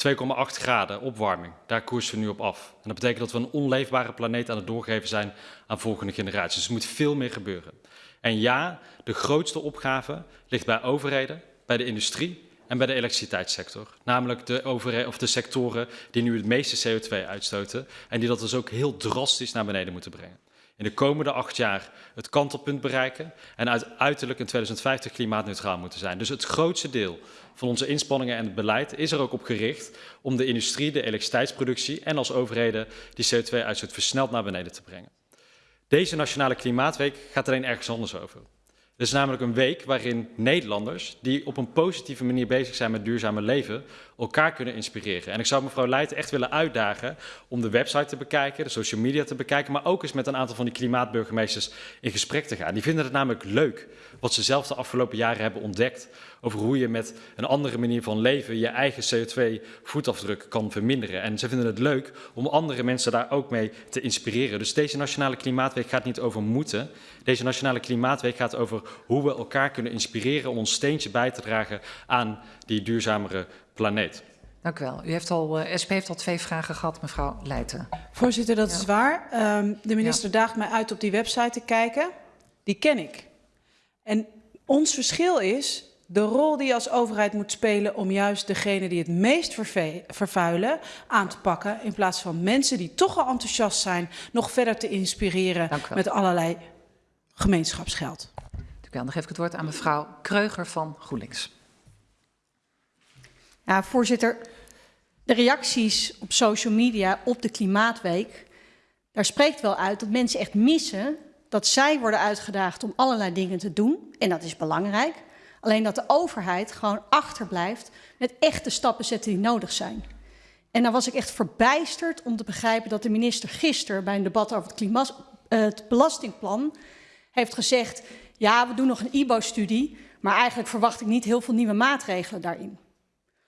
2,8 graden opwarming, daar koersen we nu op af. En dat betekent dat we een onleefbare planeet aan het doorgeven zijn aan volgende generaties. Dus er moet veel meer gebeuren. En ja, de grootste opgave ligt bij overheden, bij de industrie en bij de elektriciteitssector. Namelijk de, overheden, of de sectoren die nu het meeste CO2 uitstoten en die dat dus ook heel drastisch naar beneden moeten brengen. In de komende acht jaar het kantelpunt bereiken en uiterlijk in 2050 klimaatneutraal moeten zijn. Dus het grootste deel van onze inspanningen en het beleid is er ook op gericht om de industrie, de elektriciteitsproductie en als overheden die CO2-uitstoot versneld naar beneden te brengen. Deze Nationale Klimaatweek gaat alleen ergens anders over. Is namelijk een week waarin Nederlanders die op een positieve manier bezig zijn met duurzame leven, elkaar kunnen inspireren. En ik zou mevrouw Leijten echt willen uitdagen om de website te bekijken, de social media te bekijken, maar ook eens met een aantal van die klimaatburgemeesters in gesprek te gaan. Die vinden het namelijk leuk wat ze zelf de afgelopen jaren hebben ontdekt over hoe je met een andere manier van leven je eigen CO2-voetafdruk kan verminderen. En ze vinden het leuk om andere mensen daar ook mee te inspireren. Dus deze Nationale Klimaatweek gaat niet over moeten. Deze Nationale Klimaatweek gaat over hoe we elkaar kunnen inspireren om ons steentje bij te dragen aan die duurzamere planeet. Dank u wel. U heeft al, uh, SP heeft al twee vragen gehad, mevrouw Leijten. Voorzitter, dat ja. is waar. Um, de minister ja. daagt mij uit op die website te kijken. Die ken ik. En ons verschil is de rol die je als overheid moet spelen om juist degene die het meest vervuilen aan te pakken. In plaats van mensen die toch al enthousiast zijn, nog verder te inspireren met allerlei gemeenschapsgeld. Dank u wel. Dan geef ik het woord aan mevrouw Kreuger van GroenLinks. Ja, voorzitter, de reacties op social media op de Klimaatweek, daar spreekt wel uit dat mensen echt missen dat zij worden uitgedaagd om allerlei dingen te doen. En dat is belangrijk. Alleen dat de overheid gewoon achterblijft met echte stappen zetten die nodig zijn. En dan was ik echt verbijsterd om te begrijpen dat de minister gisteren bij een debat over het, uh, het belastingplan heeft gezegd: ja, we doen nog een IBO-studie, maar eigenlijk verwacht ik niet heel veel nieuwe maatregelen daarin.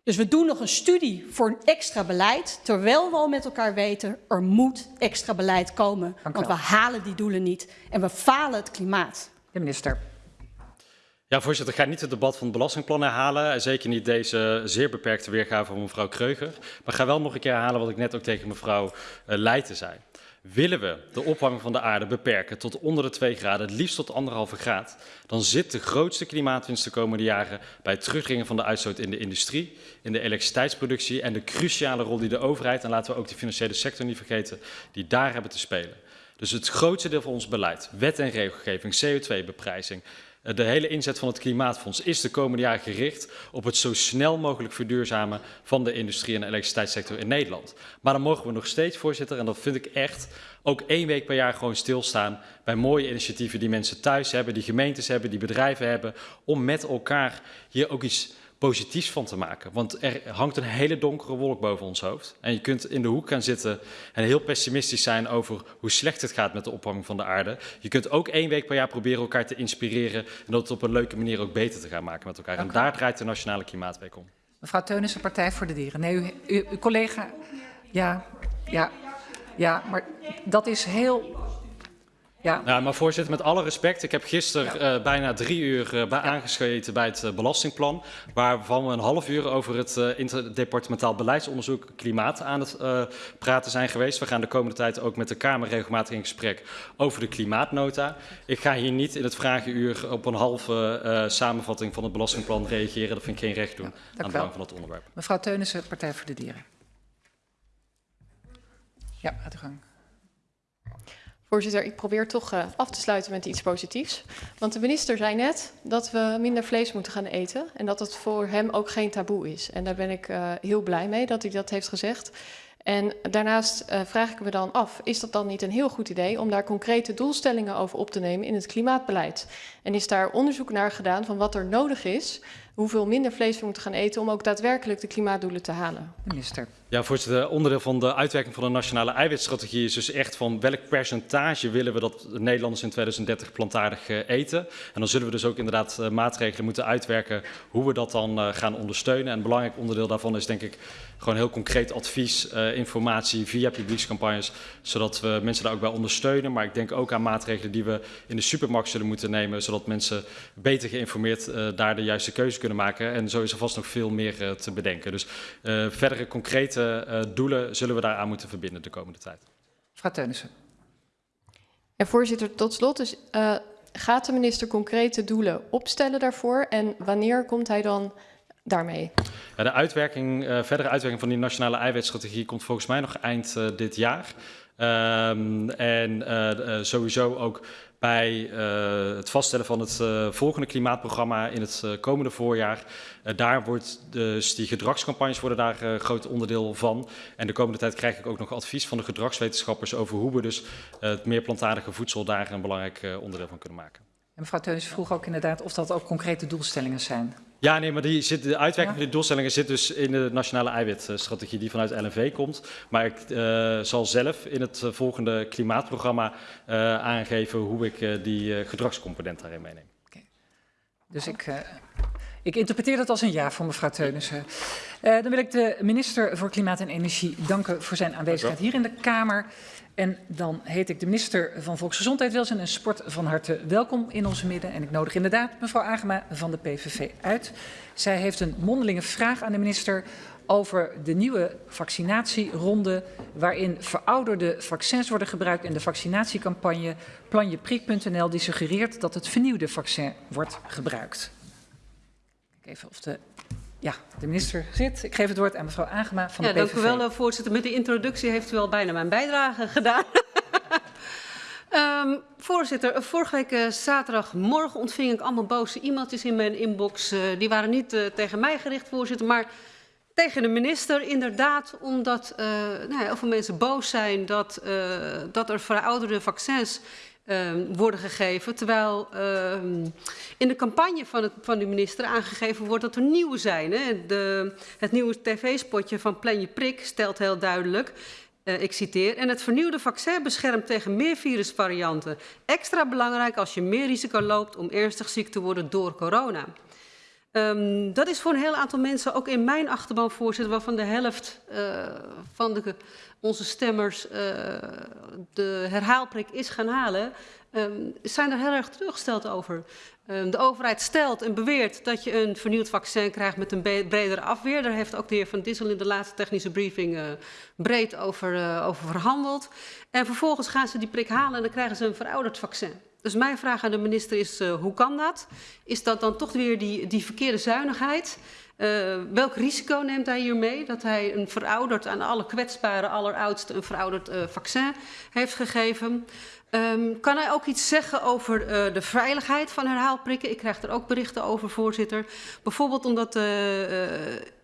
Dus we doen nog een studie voor een extra beleid, terwijl we al met elkaar weten, er moet extra beleid komen. Want we halen die doelen niet en we falen het klimaat. De minister. Ja, voorzitter, ik ga niet het debat van het belastingplan herhalen. En zeker niet deze zeer beperkte weergave van mevrouw Kreuger. Maar ik ga wel nog een keer herhalen wat ik net ook tegen mevrouw uh, Leijten zei. Willen we de opwarming van de aarde beperken tot onder de 2 graden, het liefst tot anderhalve graad, dan zit de grootste klimaatwinst de komende jaren bij het terugdringen van de uitstoot in de industrie, in de elektriciteitsproduccie en de cruciale rol die de overheid, en laten we ook de financiële sector niet vergeten, die daar hebben te spelen. Dus het grootste deel van ons beleid, wet en regelgeving, CO2-beprijzing, de hele inzet van het Klimaatfonds is de komende jaren gericht op het zo snel mogelijk verduurzamen van de industrie en elektriciteitssector in Nederland. Maar dan mogen we nog steeds, voorzitter, en dat vind ik echt, ook één week per jaar gewoon stilstaan bij mooie initiatieven die mensen thuis hebben, die gemeentes hebben, die bedrijven hebben, om met elkaar hier ook iets positiefs van te maken. Want er hangt een hele donkere wolk boven ons hoofd. En je kunt in de hoek gaan zitten en heel pessimistisch zijn over hoe slecht het gaat met de opwarming van de aarde. Je kunt ook één week per jaar proberen elkaar te inspireren en dat op een leuke manier ook beter te gaan maken met elkaar. En daar draait de Nationale Klimaatweek om. Mevrouw Teunissen, Partij voor de Dieren. Nee, u, u, uw collega... Ja, ja, ja, maar dat is heel... Ja. ja, maar voorzitter, met alle respect. Ik heb gisteren ja. uh, bijna drie uur uh, bij aangeschreven bij het uh, belastingplan. Waarvan we een half uur over het interdepartementaal beleidsonderzoek klimaat aan het praten zijn geweest. We gaan de komende tijd ook met de Kamer regelmatig in gesprek over de klimaatnota. Ik ga hier niet in het vragenuur op een halve samenvatting van het belastingplan reageren. Dat vind ik geen recht doen aan het belang van het onderwerp. Mevrouw Teunissen, Partij voor de Dieren. Ja, gaat u gang. Voorzitter, ik probeer toch uh, af te sluiten met iets positiefs. Want de minister zei net dat we minder vlees moeten gaan eten. En dat het voor hem ook geen taboe is. En daar ben ik uh, heel blij mee dat hij dat heeft gezegd. En daarnaast uh, vraag ik me dan af, is dat dan niet een heel goed idee om daar concrete doelstellingen over op te nemen in het klimaatbeleid? En is daar onderzoek naar gedaan van wat er nodig is, hoeveel minder vlees we moeten gaan eten om ook daadwerkelijk de klimaatdoelen te halen? Minister. Ja, voorzitter, onderdeel van de uitwerking van de nationale eiwitstrategie is dus echt van welk percentage willen we dat Nederlanders in 2030 plantaardig uh, eten. En dan zullen we dus ook inderdaad maatregelen moeten uitwerken hoe we dat dan gaan ondersteunen. En een belangrijk onderdeel daarvan is denk ik gewoon heel concreet advies, uh, informatie via publiekscampagnes, zodat we mensen daar ook bij ondersteunen. Maar ik denk ook aan maatregelen die we in de supermarkt zullen moeten nemen, zodat mensen beter geïnformeerd uh, daar de juiste keuze kunnen maken. En zo is er vast nog veel meer uh, te bedenken. Dus verdere concrete doelen zullen we daaraan moeten verbinden de komende tijd. Mevrouw Teunissen. Voorzitter, tot slot. Dus, gaat de minister concrete doelen opstellen daarvoor? En wanneer komt hij dan daarmee? Ja, de uitwerking, uh, verdere uitwerking van die nationale eiwitstrategie komt volgens mij nog eind uh, dit jaar. Um, en uh, sowieso ook bij uh, het vaststellen van het uh, volgende klimaatprogramma in het uh, komende voorjaar. daar wordt dus die gedragscampagnes worden daar een groot onderdeel van. En de komende tijd krijg ik ook nog advies van de gedragswetenschappers over hoe we dus het meer plantaardige voedsel daar een belangrijk onderdeel van kunnen maken. En mevrouw Teunis vroeg ook inderdaad of dat ook concrete doelstellingen zijn. Ja, nee, maar die zit, de uitwerking van die doelstellingen zit dus in de nationale eiwitstrategie die vanuit LNV komt. Maar ik uh, zal zelf in het volgende klimaatprogramma uh, aangeven hoe ik uh, die gedragscomponent daarin meeneem. Okay. Dus ik, ik interpreteer dat als een ja voor mevrouw Teunissen. dan wil ik de minister voor Klimaat en Energie danken voor zijn aanwezigheid hier in de Kamer. En dan heet ik de minister van Volksgezondheid, Welzijn en Sport van harte welkom in onze midden. En ik nodig inderdaad mevrouw Agema van de PVV uit. Zij heeft een mondelinge vraag aan de minister over de nieuwe vaccinatieronde... waarin verouderde vaccins worden gebruikt in de vaccinatiecampagne planjeprik.nl... die suggereert dat het vernieuwde vaccin wordt gebruikt. Even of de ja, de minister zit. Ik geef het woord aan mevrouw Agema van ja, de PVV. Dank u wel, voorzitter. Met de introductie heeft u al bijna mijn bijdrage gedaan. um, voorzitter, vorige week uh, zaterdagmorgen ontving ik allemaal boze e-mailtjes in mijn inbox. Uh, die waren niet uh, tegen mij gericht, voorzitter, maar tegen de minister. Inderdaad, omdat nou ja, heel veel mensen boos zijn dat, dat er verouderde vaccins uh, worden gegeven. Terwijl uh, in de campagne van, het, van de minister aangegeven wordt dat er nieuwe zijn. Hè. De, het nieuwe tv-spotje van Plan je prik stelt heel duidelijk. Uh, ik citeer. En het vernieuwde vaccin beschermt tegen meer virusvarianten. Extra belangrijk als je meer risico loopt om ernstig ziek te worden door corona. Um, dat is voor een heel aantal mensen, ook in mijn achterban voorzitter, waarvan de helft uh, van de, onze stemmers uh, de herhaalprik is gaan halen, um, zijn er heel erg teruggesteld over. Um, de overheid stelt en beweert dat je een vernieuwd vaccin krijgt met een bredere afweer. Daar heeft ook de heer Van Dissel in de laatste technische briefing uh, breed over, over verhandeld. En vervolgens gaan ze die prik halen en dan krijgen ze een verouderd vaccin. Dus mijn vraag aan de minister is, uh, hoe kan dat? Is dat dan toch weer die, die verkeerde zuinigheid? Uh, welk risico neemt hij hiermee? Dat hij een verouderd, aan alle kwetsbare, alleroudste, een verouderd uh, vaccin heeft gegeven. Um, kan hij ook iets zeggen over uh, de veiligheid van herhaalprikken? Ik krijg er ook berichten over, voorzitter. Bijvoorbeeld omdat uh, uh,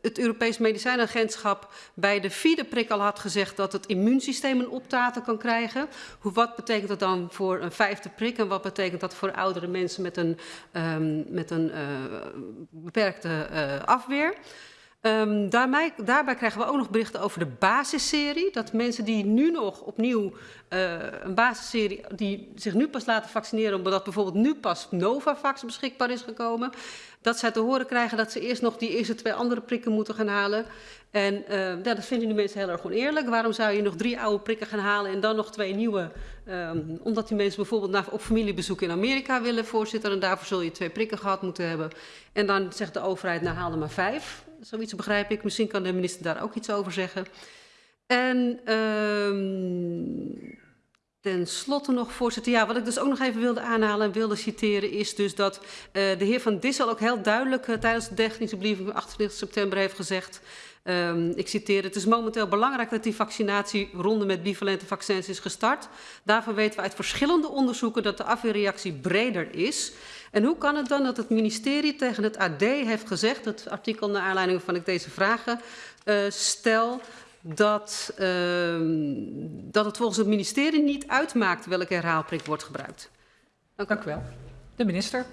het Europees Medicijnagentschap bij de vierde prik al had gezegd dat het immuunsysteem een optaten kan krijgen. Hoe, wat betekent dat dan voor een vijfde prik en wat betekent dat voor oudere mensen met een, um, met een beperkte afweer? Um, daarbij, daarbij krijgen we ook nog berichten over de basisserie. Dat mensen die nu nog opnieuw uh, een basisserie, die zich nu pas laten vaccineren, omdat bijvoorbeeld nu pas Novavax beschikbaar is gekomen, dat zij te horen krijgen dat ze eerst nog die eerste twee andere prikken moeten gaan halen. En uh, ja, dat vinden die mensen heel erg oneerlijk. Waarom zou je nog drie oude prikken gaan halen en dan nog twee nieuwe? Um, omdat die mensen bijvoorbeeld naar, op familiebezoek in Amerika willen, voorzitter. En daarvoor zul je twee prikken gehad moeten hebben. En dan zegt de overheid, nou haal er maar vijf. Zoiets begrijp ik. Misschien kan de minister daar ook iets over zeggen. En um, ten slotte nog, voorzitter. Ja, wat ik dus ook nog even wilde aanhalen en wilde citeren... is dus dat uh, de heer Van Dissel ook heel duidelijk... Uh, tijdens de technische briefing van 28 september heeft gezegd... Um, ik citeer, het is momenteel belangrijk dat die vaccinatieronde met bivalente vaccins is gestart. Daarvan weten we uit verschillende onderzoeken dat de afweerreactie breder is. En hoe kan het dan dat het ministerie tegen het AD heeft gezegd, het artikel naar aanleiding waarvan ik deze vragen uh, stel, dat, uh, dat het volgens het ministerie niet uitmaakt welke herhaalprik wordt gebruikt? Dank, Dank u wel. De minister.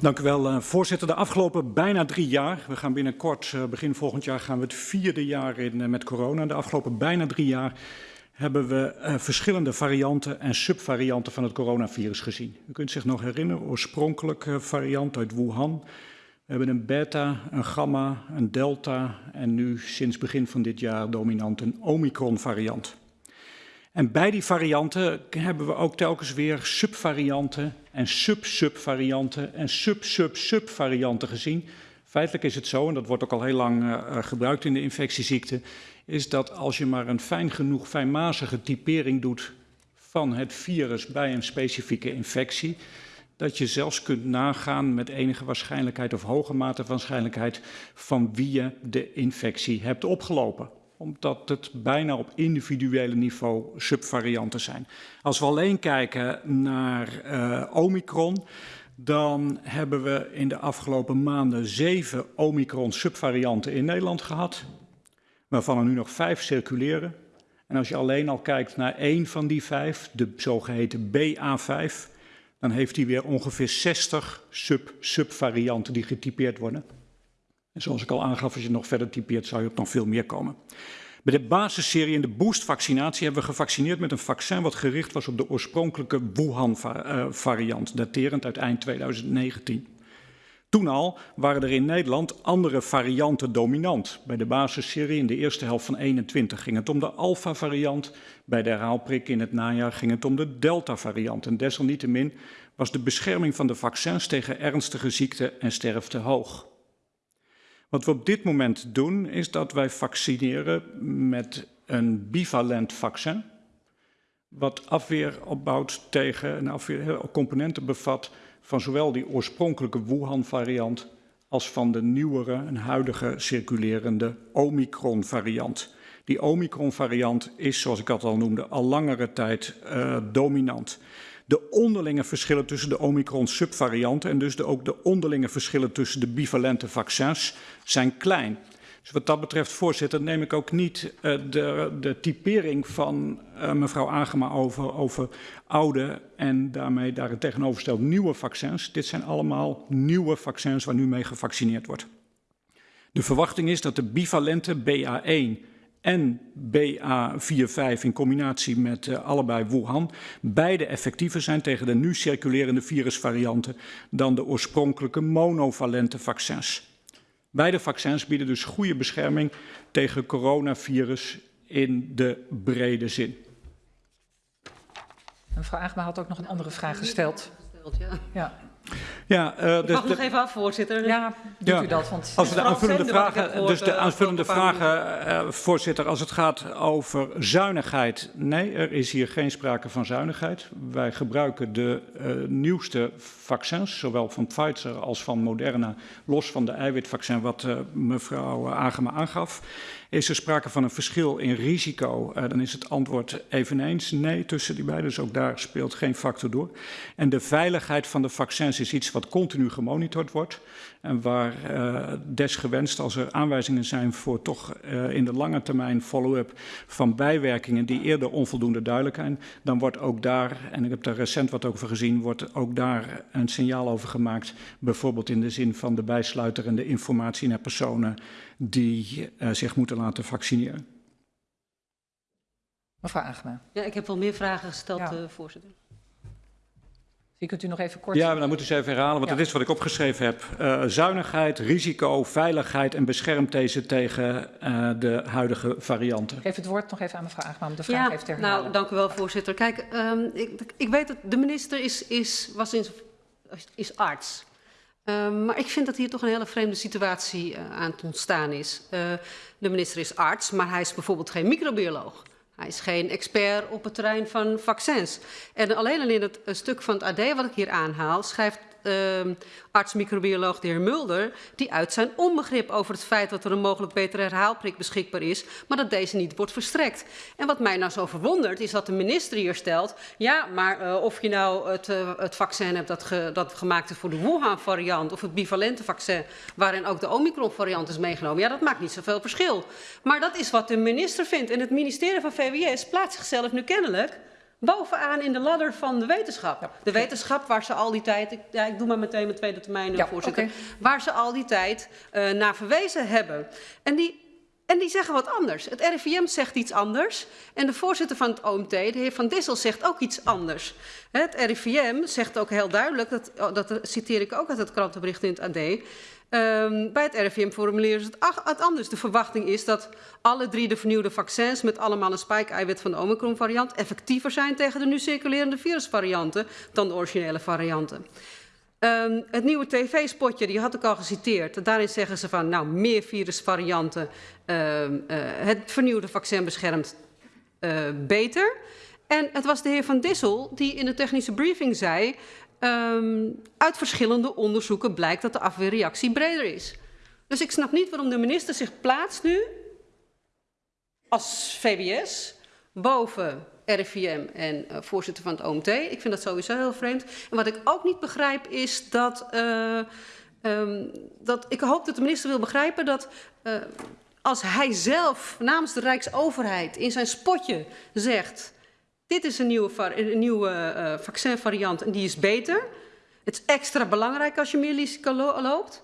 Dank u wel, uh, voorzitter. De afgelopen bijna drie jaar, we gaan binnenkort, uh, begin volgend jaar, gaan we het vierde jaar in uh, met corona. De afgelopen bijna drie jaar hebben we verschillende varianten en subvarianten van het coronavirus gezien. U kunt zich nog herinneren, oorspronkelijke variant uit Wuhan. We hebben een beta, een gamma, een delta en nu sinds begin van dit jaar dominant een omicron variant. En bij die varianten hebben we ook telkens weer subvarianten en sub-subvarianten en sub-sub-subvarianten gezien. Feitelijk is het zo, en dat wordt ook al heel lang uh, gebruikt in de infectieziekten, is dat als je maar een fijn genoeg, fijnmazige typering doet van het virus bij een specifieke infectie, dat je zelfs kunt nagaan met enige waarschijnlijkheid of hoge mate van waarschijnlijkheid van wie je de infectie hebt opgelopen omdat het bijna op individuele niveau subvarianten zijn. Als we alleen kijken naar uh, Omicron, dan hebben we in de afgelopen maanden zeven Omicron subvarianten in Nederland gehad, waarvan er nu nog vijf circuleren. En als je alleen al kijkt naar één van die vijf, de zogeheten BA5, dan heeft hij weer ongeveer 60 sub, subvarianten die getypeerd worden. En zoals ik al aangaf, als je nog verder typeert, zou je op nog veel meer komen. Bij de basisserie en de boostvaccinatie hebben we gevaccineerd met een vaccin wat gericht was op de oorspronkelijke Wuhan-variant, daterend uit eind 2019. Toen al waren er in Nederland andere varianten dominant. Bij de basisserie in de eerste helft van 21 ging het om de alpha-variant. Bij de herhaalprik in het najaar ging het om de delta-variant. En desalniettemin was de bescherming van de vaccins tegen ernstige ziekte en sterfte hoog. Wat we op dit moment doen is dat wij vaccineren met een bivalent vaccin. Wat afweer opbouwt tegen en afweer componenten bevat van zowel die oorspronkelijke Wuhan-variant als van de nieuwere en huidige circulerende Omicron-variant. Die Omicron-variant is, zoals ik dat al noemde, al langere tijd uh, dominant. De onderlinge verschillen tussen de Omicron-subvarianten en dus de, ook de onderlinge verschillen tussen de bivalente vaccins zijn klein. Dus wat dat betreft, voorzitter, neem ik ook niet uh, de, de typering van uh, mevrouw Agema over, over oude en daarmee daar tegenovergesteld nieuwe vaccins. Dit zijn allemaal nieuwe vaccins waar nu mee gevaccineerd wordt. De verwachting is dat de bivalente BA1 en BA45 in combinatie met uh, allebei Wuhan beide effectiever zijn tegen de nu circulerende virusvarianten dan de oorspronkelijke monovalente vaccins. Beide vaccins bieden dus goede bescherming tegen coronavirus in de brede zin. Mevrouw Agema had ook nog een andere vraag gesteld. Ja. Ja. Uh, ik dus mag nog even af, voorzitter. Ja, doet ja. u dat. Want als de aanvullende vragen, dus de aanvullende vragen, uh, voorzitter, als het gaat over zuinigheid, nee, er is hier geen sprake van zuinigheid. Wij gebruiken de uh, nieuwste vaccins, zowel van Pfizer als van Moderna, los van de eiwitvaccin wat mevrouw Agema aangaf. Is er sprake van een verschil in risico? Uh, dan is het antwoord eveneens nee tussen die beiden. Dus ook daar speelt geen factor door. En de veiligheid van de vaccins is iets wat continu gemonitord wordt. En waar uh, desgewenst, als er aanwijzingen zijn voor toch uh, in de lange termijn follow-up van bijwerkingen die eerder onvoldoende duidelijk zijn, dan wordt ook daar, en ik heb daar recent wat over gezien, wordt ook daar een signaal over gemaakt. Bijvoorbeeld in de zin van de bijsluiter en de informatie naar personen die uh, zich moeten laten vaccineren. Mevrouw Agema. Ja, ik heb wel meer vragen gesteld, ja. uh, voorzitter. Die kunt u nog even kort... Ja, maar dan moet u ze even herhalen, want ja. dat is wat ik opgeschreven heb. Uh, zuinigheid, risico, veiligheid en beschermt deze tegen uh, de huidige varianten. Ik geef het woord nog even aan mevrouw Agema om de vraag ja, even te herhalen. Nou, dank u wel, voorzitter. Kijk, um, ik, ik weet dat de minister is, is, was in, is arts. Uh, maar ik vind dat hier toch een hele vreemde situatie uh, aan het ontstaan is. Uh, de minister is arts, maar hij is bijvoorbeeld geen microbioloog. Hij is geen expert op het terrein van vaccins. En alleen al in het stuk van het AD wat ik hier aanhaal, schrijft arts-microbioloog de heer Mulder, die uit zijn onbegrip over het feit dat er een mogelijk betere herhaalprik beschikbaar is, maar dat deze niet wordt verstrekt. En wat mij nou zo verwondert, is dat de minister hier stelt, ja, maar uh, of je nou het, uh, het vaccin hebt dat, dat gemaakt is voor de Wuhan-variant of het bivalente vaccin, waarin ook de Omicron-variant is meegenomen, ja, dat maakt niet zoveel verschil. Maar dat is wat de minister vindt. En het ministerie van VWS plaatst zichzelf nu kennelijk bovenaan in de ladder van de wetenschap. Ja. De wetenschap waar ze al die tijd, ik, ja, ik doe maar meteen mijn tweede termijn, ja, voorzitter, okay. waar ze al die tijd uh, naar verwezen hebben. En die, en die zeggen wat anders. Het RIVM zegt iets anders en de voorzitter van het OMT, de heer Van Dissel, zegt ook iets anders. Het RIVM zegt ook heel duidelijk, dat, dat citeer ik ook uit het krantenbericht in het AD, Um, bij het RIVM formuleren ze het, anders. De verwachting is dat alle drie de vernieuwde vaccins met allemaal een spike-eiwit van de Omicron-variant effectiever zijn tegen de nu circulerende virusvarianten dan de originele varianten. Um, het nieuwe tv-spotje, die had ik al geciteerd. Daarin zeggen ze van, nou, meer virusvarianten. Uh, uh, het vernieuwde vaccin beschermt uh, beter. En het was de heer Van Dissel die in de technische briefing zei... Um, uit verschillende onderzoeken blijkt dat de afweerreactie breder is. Dus ik snap niet waarom de minister zich plaatst nu als VWS boven RIVM en uh, voorzitter van het OMT. Ik vind dat sowieso heel vreemd. En wat ik ook niet begrijp is dat, uh, um, dat ik hoop dat de minister wil begrijpen dat uh, als hij zelf namens de Rijksoverheid in zijn spotje zegt... dit is een nieuwe, een nieuwe uh, vaccinvariant en die is beter... het is extra belangrijk als je meer risico loopt...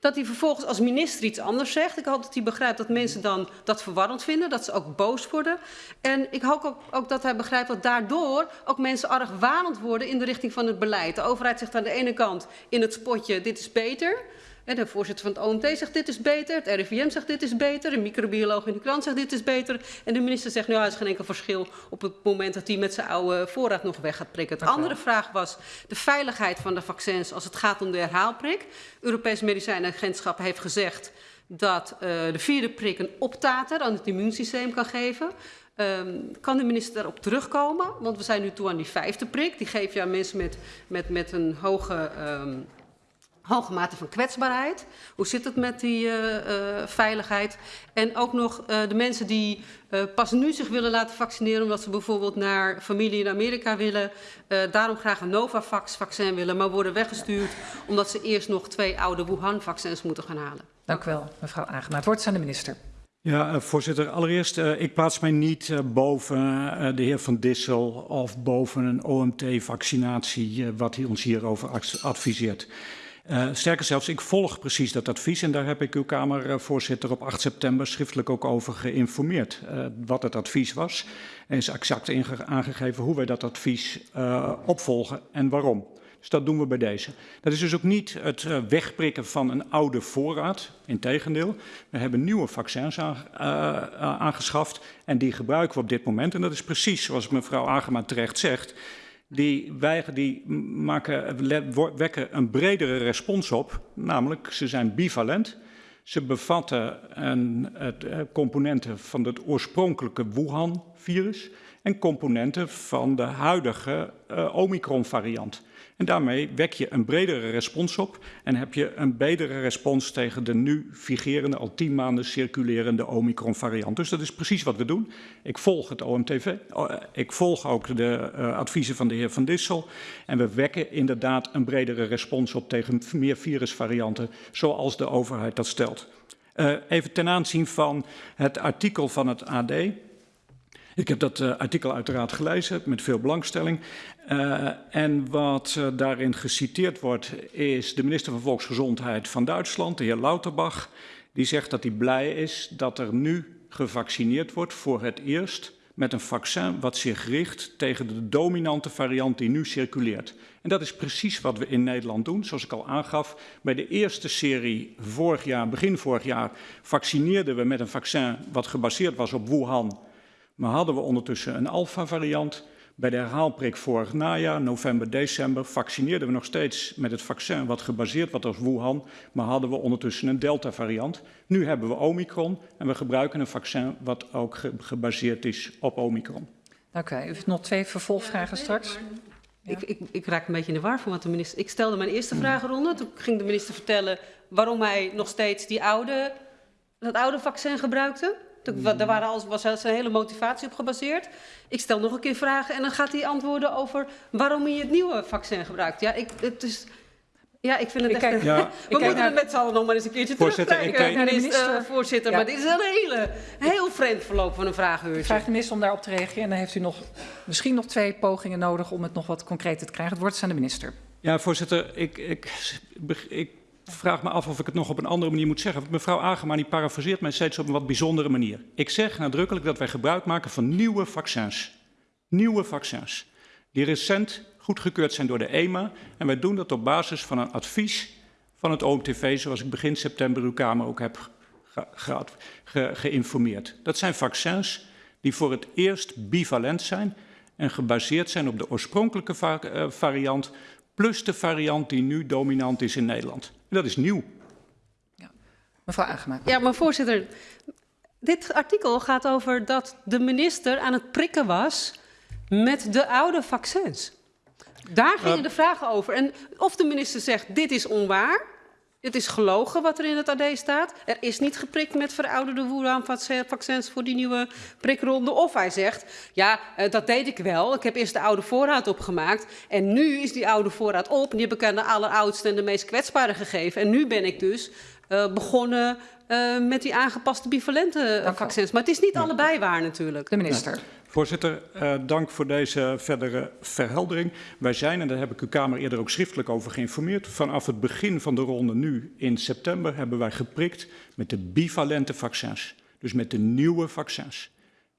Dat hij vervolgens als minister iets anders zegt. Ik hoop dat hij begrijpt dat mensen dan dat verwarrend vinden. Dat ze ook boos worden. En ik hoop ook, ook dat hij begrijpt dat daardoor ook mensen argwanend worden in de richting van het beleid. De overheid zegt aan de ene kant in het spotje dit is beter. En de voorzitter van het OMT zegt dit is beter. Het RIVM zegt dit is beter. Een microbioloog in de krant zegt dit is beter. En de minister zegt nou, er is geen enkel verschil op het moment dat hij met zijn oude voorraad nog weg gaat prikken. De andere vraag was de veiligheid van de vaccins als het gaat om de herhaalprik. Europees Medicijnagentschap heeft gezegd dat uh, de vierde prik een optater aan het immuunsysteem kan geven. Um, kan de minister daarop terugkomen? Want we zijn nu toe aan die vijfde prik. Die geef je aan mensen met, met, met een hoge um, hoge mate van kwetsbaarheid. Hoe zit het met die uh, uh, veiligheid? En ook nog uh, de mensen die pas nu zich willen laten vaccineren... omdat ze bijvoorbeeld naar familie in Amerika willen... daarom graag een Novavax-vaccin willen... maar worden weggestuurd omdat ze eerst nog twee oude Wuhan-vaccins moeten gaan halen. Dank u wel, mevrouw Agema. Het woord is aan de minister. Ja, voorzitter. Allereerst, uh, ik plaats mij niet uh, boven uh, de heer Van Dissel of boven een OMT-vaccinatie, wat hij ons hierover adviseert. Uh, sterker zelfs, ik volg precies dat advies en daar heb ik uw Kamervoorzitter op 8 september schriftelijk ook over geïnformeerd. Uh, wat het advies was en is exact aangegeven hoe wij dat advies uh, opvolgen en waarom. Dus dat doen we bij deze. Dat is dus ook niet het wegprikken van een oude voorraad. Integendeel, we hebben nieuwe vaccins aan, aangeschaft en die gebruiken we op dit moment. En dat is precies zoals mevrouw Agema terecht zegt die, weigeren, die maken, wekken een bredere respons op, namelijk ze zijn bivalent. Ze bevatten een, het, componenten van het oorspronkelijke Wuhan-virus en componenten van de huidige uh, Omicron-variant. En daarmee wek je een bredere respons op en heb je een betere respons tegen de nu vigerende, al tien maanden circulerende Omicron-variant. Dus dat is precies wat we doen. Ik volg het OMTV, ik volg ook de uh, adviezen van de heer Van Dissel en we wekken inderdaad een bredere respons op tegen meer virusvarianten, zoals de overheid dat stelt. Even ten aanzien van het artikel van het AD. Ik heb dat uh, artikel uiteraard gelezen met veel belangstelling. Uh, en wat uh, daarin geciteerd wordt is de minister van Volksgezondheid van Duitsland, de heer Lauterbach. Die zegt dat hij blij is dat er nu gevaccineerd wordt voor het eerst met een vaccin wat zich richt tegen de dominante variant die nu circuleert. En dat is precies wat we in Nederland doen. Zoals ik al aangaf, bij de eerste serie vorig jaar, begin vorig jaar, vaccineerden we met een vaccin wat gebaseerd was op Wuhan maar hadden we ondertussen een alfa-variant. Bij de herhaalprik vorig najaar, november, december, vaccineerden we nog steeds met het vaccin wat gebaseerd was op Wuhan, maar hadden we ondertussen een delta-variant. Nu hebben we Omicron en we gebruiken een vaccin wat ook ge gebaseerd is op Omicron. Dank u. U heeft nog twee vervolgvragen ja, straks. Ja. Ik, ik, ik, raak een beetje in de war van wat de minister... Ik stelde mijn eerste vragenronde, toen ging de minister vertellen waarom hij nog steeds die oude, dat oude vaccin gebruikte. Daar waren alles, was zijn hele motivatie op gebaseerd. Ik stel nog een keer vragen en dan gaat hij antwoorden over waarom hij het nieuwe vaccin gebruikt. Ja, ik, het is, ja, ik vind het ik echt... Kijk, ja. We moeten naar... het met z'n allen nog maar eens een keertje terugkijken, kijk... minister, minister. Uh, voorzitter. Ja. Maar dit is een hele, heel vreemd verloop van een vragenuurtje. Ik vraag de minister om daarop te reageren. En dan heeft u nog, misschien nog twee pogingen nodig om het nog wat concreter te krijgen. Het woord is aan de minister. Ja, voorzitter. Ik, ik, ik vraag me af of ik het nog op een andere manier moet zeggen. Mevrouw Agema die parafraseert mij steeds op een wat bijzondere manier. Ik zeg nadrukkelijk dat wij gebruik maken van nieuwe vaccins. Nieuwe vaccins. Die recent goedgekeurd zijn door de EMA. En wij doen dat op basis van een advies van het OMTV, zoals ik begin september uw Kamer ook heb ge ge ge geïnformeerd. Dat zijn vaccins die voor het eerst bivalent zijn en gebaseerd zijn op de oorspronkelijke uh, variant plus de variant die nu dominant is in Nederland. En dat is nieuw. Ja. Mevrouw Agema. Ja, maar voorzitter, dit artikel gaat over dat de minister aan het prikken was met de oude vaccins. Daar gingen uh, de vragen over. En of de minister zegt, dit is onwaar, het is gelogen wat er in het AD staat. Er is niet geprikt met verouderde Wuhan-vaccins voor die nieuwe prikronde. Of hij zegt, ja, uh, dat deed ik wel. Ik heb eerst de oude voorraad opgemaakt. En nu is die oude voorraad op. Die heb ik aan de alleroudste en de meest kwetsbare gegeven. En nu ben ik dus uh, begonnen uh, met die aangepaste bivalente vaccins. Maar het is niet ja. allebei waar natuurlijk. De minister. Ja. Voorzitter, uh, dank voor deze verdere verheldering. Wij zijn, en daar heb ik uw Kamer eerder ook schriftelijk over geïnformeerd, vanaf het begin van de ronde nu in september hebben wij geprikt met de bivalente vaccins. Dus met de nieuwe vaccins.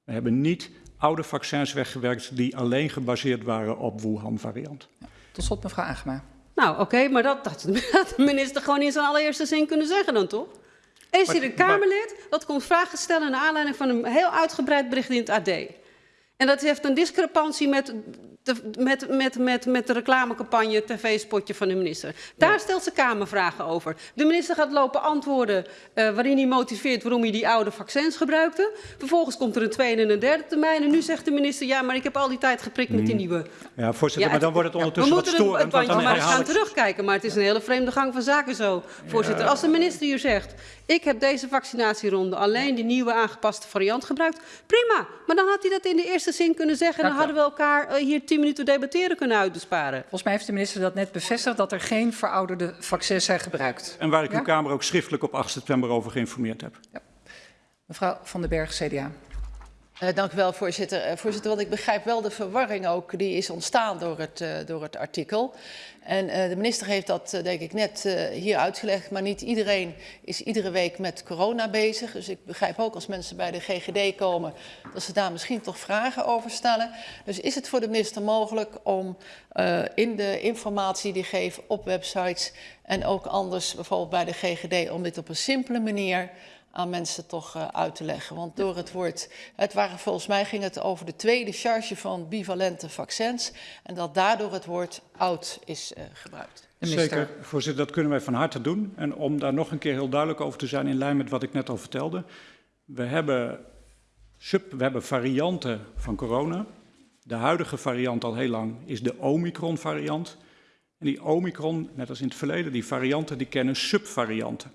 We hebben niet oude vaccins weggewerkt die alleen gebaseerd waren op Wuhan-variant. Ja. Tot slot mevrouw Agema. Nou, oké, okay, maar dat had de minister gewoon in zijn allereerste zin kunnen zeggen dan toch? Is hier een Kamerlid dat komt vragen stellen naar aanleiding van een heel uitgebreid bericht in het AD. En dat heeft een discrepantie met de, met, met, met, met de reclamecampagne, tv-spotje van de minister. Daar ja. stelt ze Kamervragen over. De minister gaat lopen antwoorden uh, waarin hij motiveert waarom hij die oude vaccins gebruikte. Vervolgens komt er een tweede en een derde termijn. En nu zegt de minister, ja, maar ik heb al die tijd geprikt met die nieuwe. Ja, voorzitter, ja, maar dan wordt het ondertussen wat storend. We moeten het maar eens gaan terugkijken. Maar het is een hele vreemde gang van zaken zo, voorzitter. Als de minister hier zegt, ik heb deze vaccinatieronde alleen die nieuwe aangepaste variant gebruikt. Prima, maar dan had hij dat in de eerste zin kunnen zeggen. En dan hadden we elkaar uh, hier tien minuten debatteren kunnen uitbesparen. Volgens mij heeft de minister dat net bevestigd, dat er geen verouderde vaccins zijn gebruikt. En waar ik ja? uw Kamer ook schriftelijk op 8 september over geïnformeerd heb. Ja. Mevrouw Van den Berg, CDA. Uh, dank u wel, voorzitter. Uh, voorzitter, want ik begrijp wel de verwarring ook die is ontstaan door het, uh, door het artikel. En de minister heeft dat, denk ik, net hier uitgelegd. Maar niet iedereen is iedere week met corona bezig. Dus ik begrijp ook als mensen bij de GGD komen, dat ze daar misschien toch vragen over stellen. Dus is het voor de minister mogelijk om in de informatie die geeft op websites en ook anders, bijvoorbeeld bij de GGD, om dit op een simpele manier aan mensen toch uh, uit te leggen. Want door het woord, het waren volgens mij ging het over de tweede charge van bivalente vaccins en dat daardoor het woord oud is uh, gebruikt. Zeker, voorzitter, dat kunnen wij van harte doen. En om daar nog een keer heel duidelijk over te zijn, in lijn met wat ik net al vertelde. We hebben, sub, we hebben varianten van corona. De huidige variant al heel lang is de Omicron-variant. En die Omicron, net als in het verleden, die varianten die kennen subvarianten.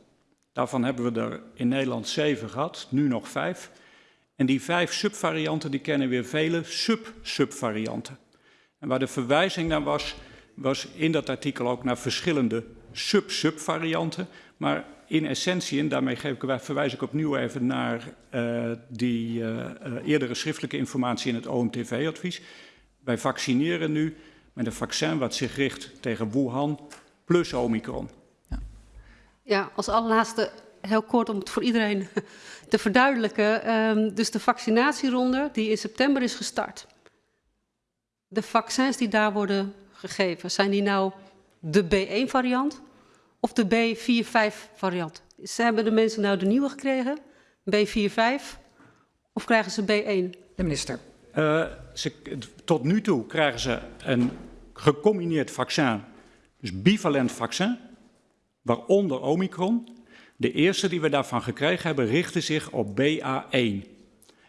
Daarvan hebben we er in Nederland zeven gehad, nu nog vijf. En die vijf subvarianten die kennen weer vele sub-subvarianten. En waar de verwijzing naar was, was in dat artikel ook naar verschillende sub-subvarianten. Maar in essentie, en daarmee geef ik, verwijs ik opnieuw even naar uh, die uh, uh, eerdere schriftelijke informatie in het OMTV-advies. Wij vaccineren nu met een vaccin wat zich richt tegen Wuhan plus Omicron. Ja, als allerlaatste heel kort om het voor iedereen te verduidelijken. Um, dus de vaccinatieronde die in september is gestart. De vaccins die daar worden gegeven, zijn die nou de B1-variant of de B45-variant? Ze hebben de mensen nou de nieuwe gekregen, B45, of krijgen ze B1? De minister. Uh, ze, tot nu toe krijgen ze een gecombineerd vaccin, dus bivalent vaccin waaronder Omicron. De eerste die we daarvan gekregen hebben, richtte zich op BA1.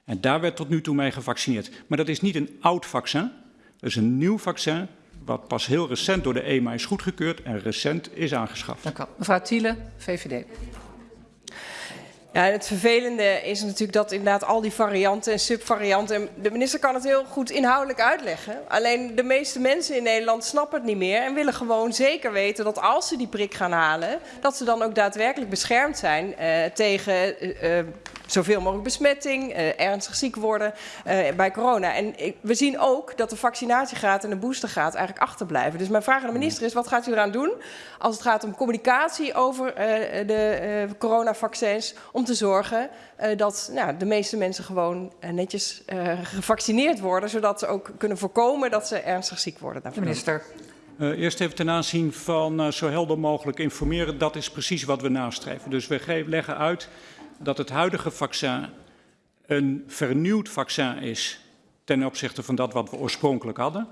En daar werd tot nu toe mee gevaccineerd. Maar dat is niet een oud vaccin, dat is een nieuw vaccin, wat pas heel recent door de EMA is goedgekeurd en recent is aangeschaft. Dank u wel. Mevrouw Thiele, VVD. Ja, het vervelende is natuurlijk dat inderdaad al die varianten en subvarianten. De minister kan het heel goed inhoudelijk uitleggen. Alleen de meeste mensen in Nederland snappen het niet meer en willen gewoon zeker weten dat als ze die prik gaan halen, dat ze dan ook daadwerkelijk beschermd zijn uh, tegen uh, zoveel mogelijk besmetting, ernstig ziek worden bij corona. En we zien ook dat de vaccinatiegraad en de boostergraad eigenlijk achterblijven. Dus mijn vraag aan de minister is, wat gaat u eraan doen als het gaat om communicatie over de coronavaccins, om te zorgen dat nou, de meeste mensen gewoon netjes gevaccineerd worden, zodat ze ook kunnen voorkomen dat ze ernstig ziek worden. De minister. Uh, eerst even ten aanzien van uh, zo helder mogelijk informeren. Dat is precies wat we nastreven. Dus we leggen uit dat het huidige vaccin een vernieuwd vaccin is ten opzichte van dat wat we oorspronkelijk hadden.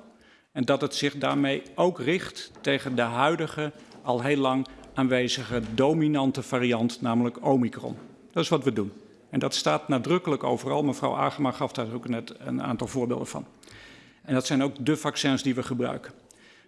En dat het zich daarmee ook richt tegen de huidige, al heel lang aanwezige dominante variant, namelijk Omicron. Dat is wat we doen. En dat staat nadrukkelijk overal. Mevrouw Agema gaf daar ook net een aantal voorbeelden van. En dat zijn ook de vaccins die we gebruiken.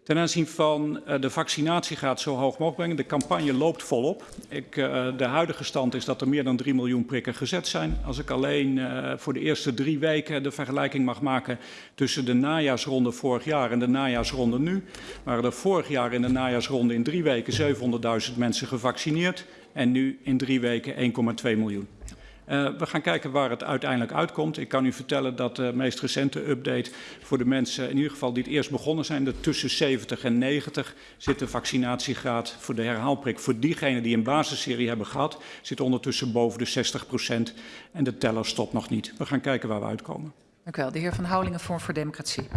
Ten aanzien van uh, de vaccinatiegraad zo hoog mogelijk brengen. De campagne loopt volop. Ik, uh, de huidige stand is dat er meer dan 3 miljoen prikken gezet zijn. Als ik alleen uh, voor de eerste drie weken de vergelijking mag maken tussen de najaarsronde vorig jaar en de najaarsronde nu, waren er vorig jaar in de najaarsronde in drie weken 700.000 mensen gevaccineerd en nu in drie weken 1,2 miljoen. Uh, we gaan kijken waar het uiteindelijk uitkomt. Ik kan u vertellen dat de meest recente update voor de mensen, in ieder geval die het eerst begonnen zijn, de tussen 70 en 90 zit de vaccinatiegraad voor de herhaalprik. Voor diegenen die een basisserie hebben gehad, zit ondertussen boven de 60 procent. En de teller stopt nog niet. We gaan kijken waar we uitkomen. Dank u wel. De heer Van Houwelingen, Vorm voor Democratie.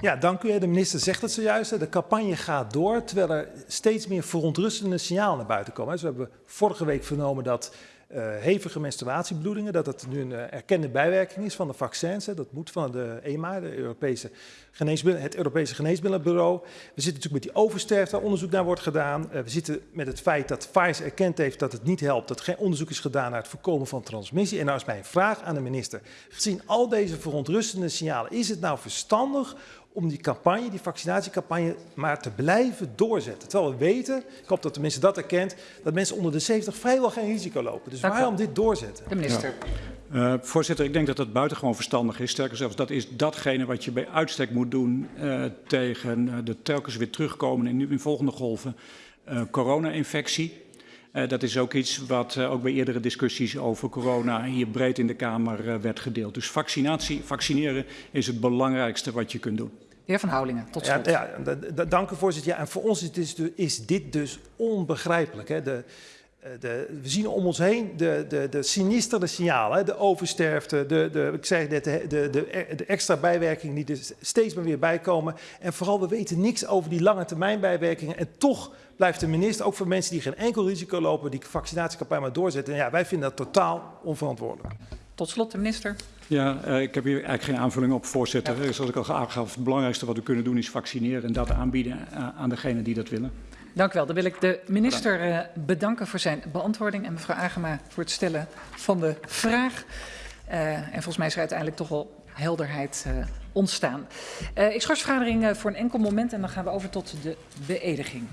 Ja, dank u. De minister zegt het zojuist. De campagne gaat door, terwijl er steeds meer verontrustende signalen naar buiten komen. Dus we hebben vorige week vernomen dat hevige menstruatiebloedingen, dat het nu een uh, erkende bijwerking is van de vaccins. Hè. Dat moet van de EMA, de Europese het Europese Geneesmiddelenbureau. We zitten natuurlijk met die oversterfte, waar onderzoek naar wordt gedaan. Uh, we zitten met het feit dat Pfizer erkend heeft dat het niet helpt, dat geen onderzoek is gedaan naar het voorkomen van transmissie. En nou is mijn vraag aan de minister. Gezien al deze verontrustende signalen, is het nou verstandig om die campagne, die vaccinatiecampagne, maar te blijven doorzetten. Terwijl we weten, ik hoop dat de minister dat erkent, dat mensen onder de 70 vrijwel geen risico lopen. Dus waarom dit doorzetten? De minister. Ja. Uh, voorzitter, ik denk dat dat buitengewoon verstandig is. Sterker zelfs, dat is datgene wat je bij uitstek moet doen uh, tegen uh, de telkens weer terugkomen in, in volgende golven corona-infectie. Uh, dat is ook iets wat uh, ook bij eerdere discussies over corona hier breed in de Kamer uh, werd gedeeld. Dus vaccinatie, vaccineren is het belangrijkste wat je kunt doen. De heer Van Houwelingen, tot slot. Ja, ja dank u voorzitter. Ja, en voor ons is dit dus, is dit dus onbegrijpelijk. Hè. De, de, we zien om ons heen de, de, de sinistere signalen, de oversterfte, de, de, ik zei net, de, de, de extra bijwerkingen die er steeds maar weer bijkomen. En vooral, we weten niks over die lange termijn bijwerkingen. En toch blijft de minister, ook voor mensen die geen enkel risico lopen, die vaccinatiecampagne maar doorzetten. En ja, wij vinden dat totaal onverantwoordelijk. Tot slot, de minister. Ja, uh, ik heb hier eigenlijk geen aanvulling op, voorzitter. Ja. Zoals ik al aangaf, het belangrijkste wat we kunnen doen is vaccineren en dat aanbieden aan degenen die dat willen. Dank u wel. Dan wil ik de minister uh, bedanken voor zijn beantwoording en mevrouw Agema voor het stellen van de vraag. Uh, en volgens mij is er uiteindelijk toch wel helderheid uh, ontstaan. ik schors de vergadering voor een enkel moment en dan gaan we over tot de beëdiging.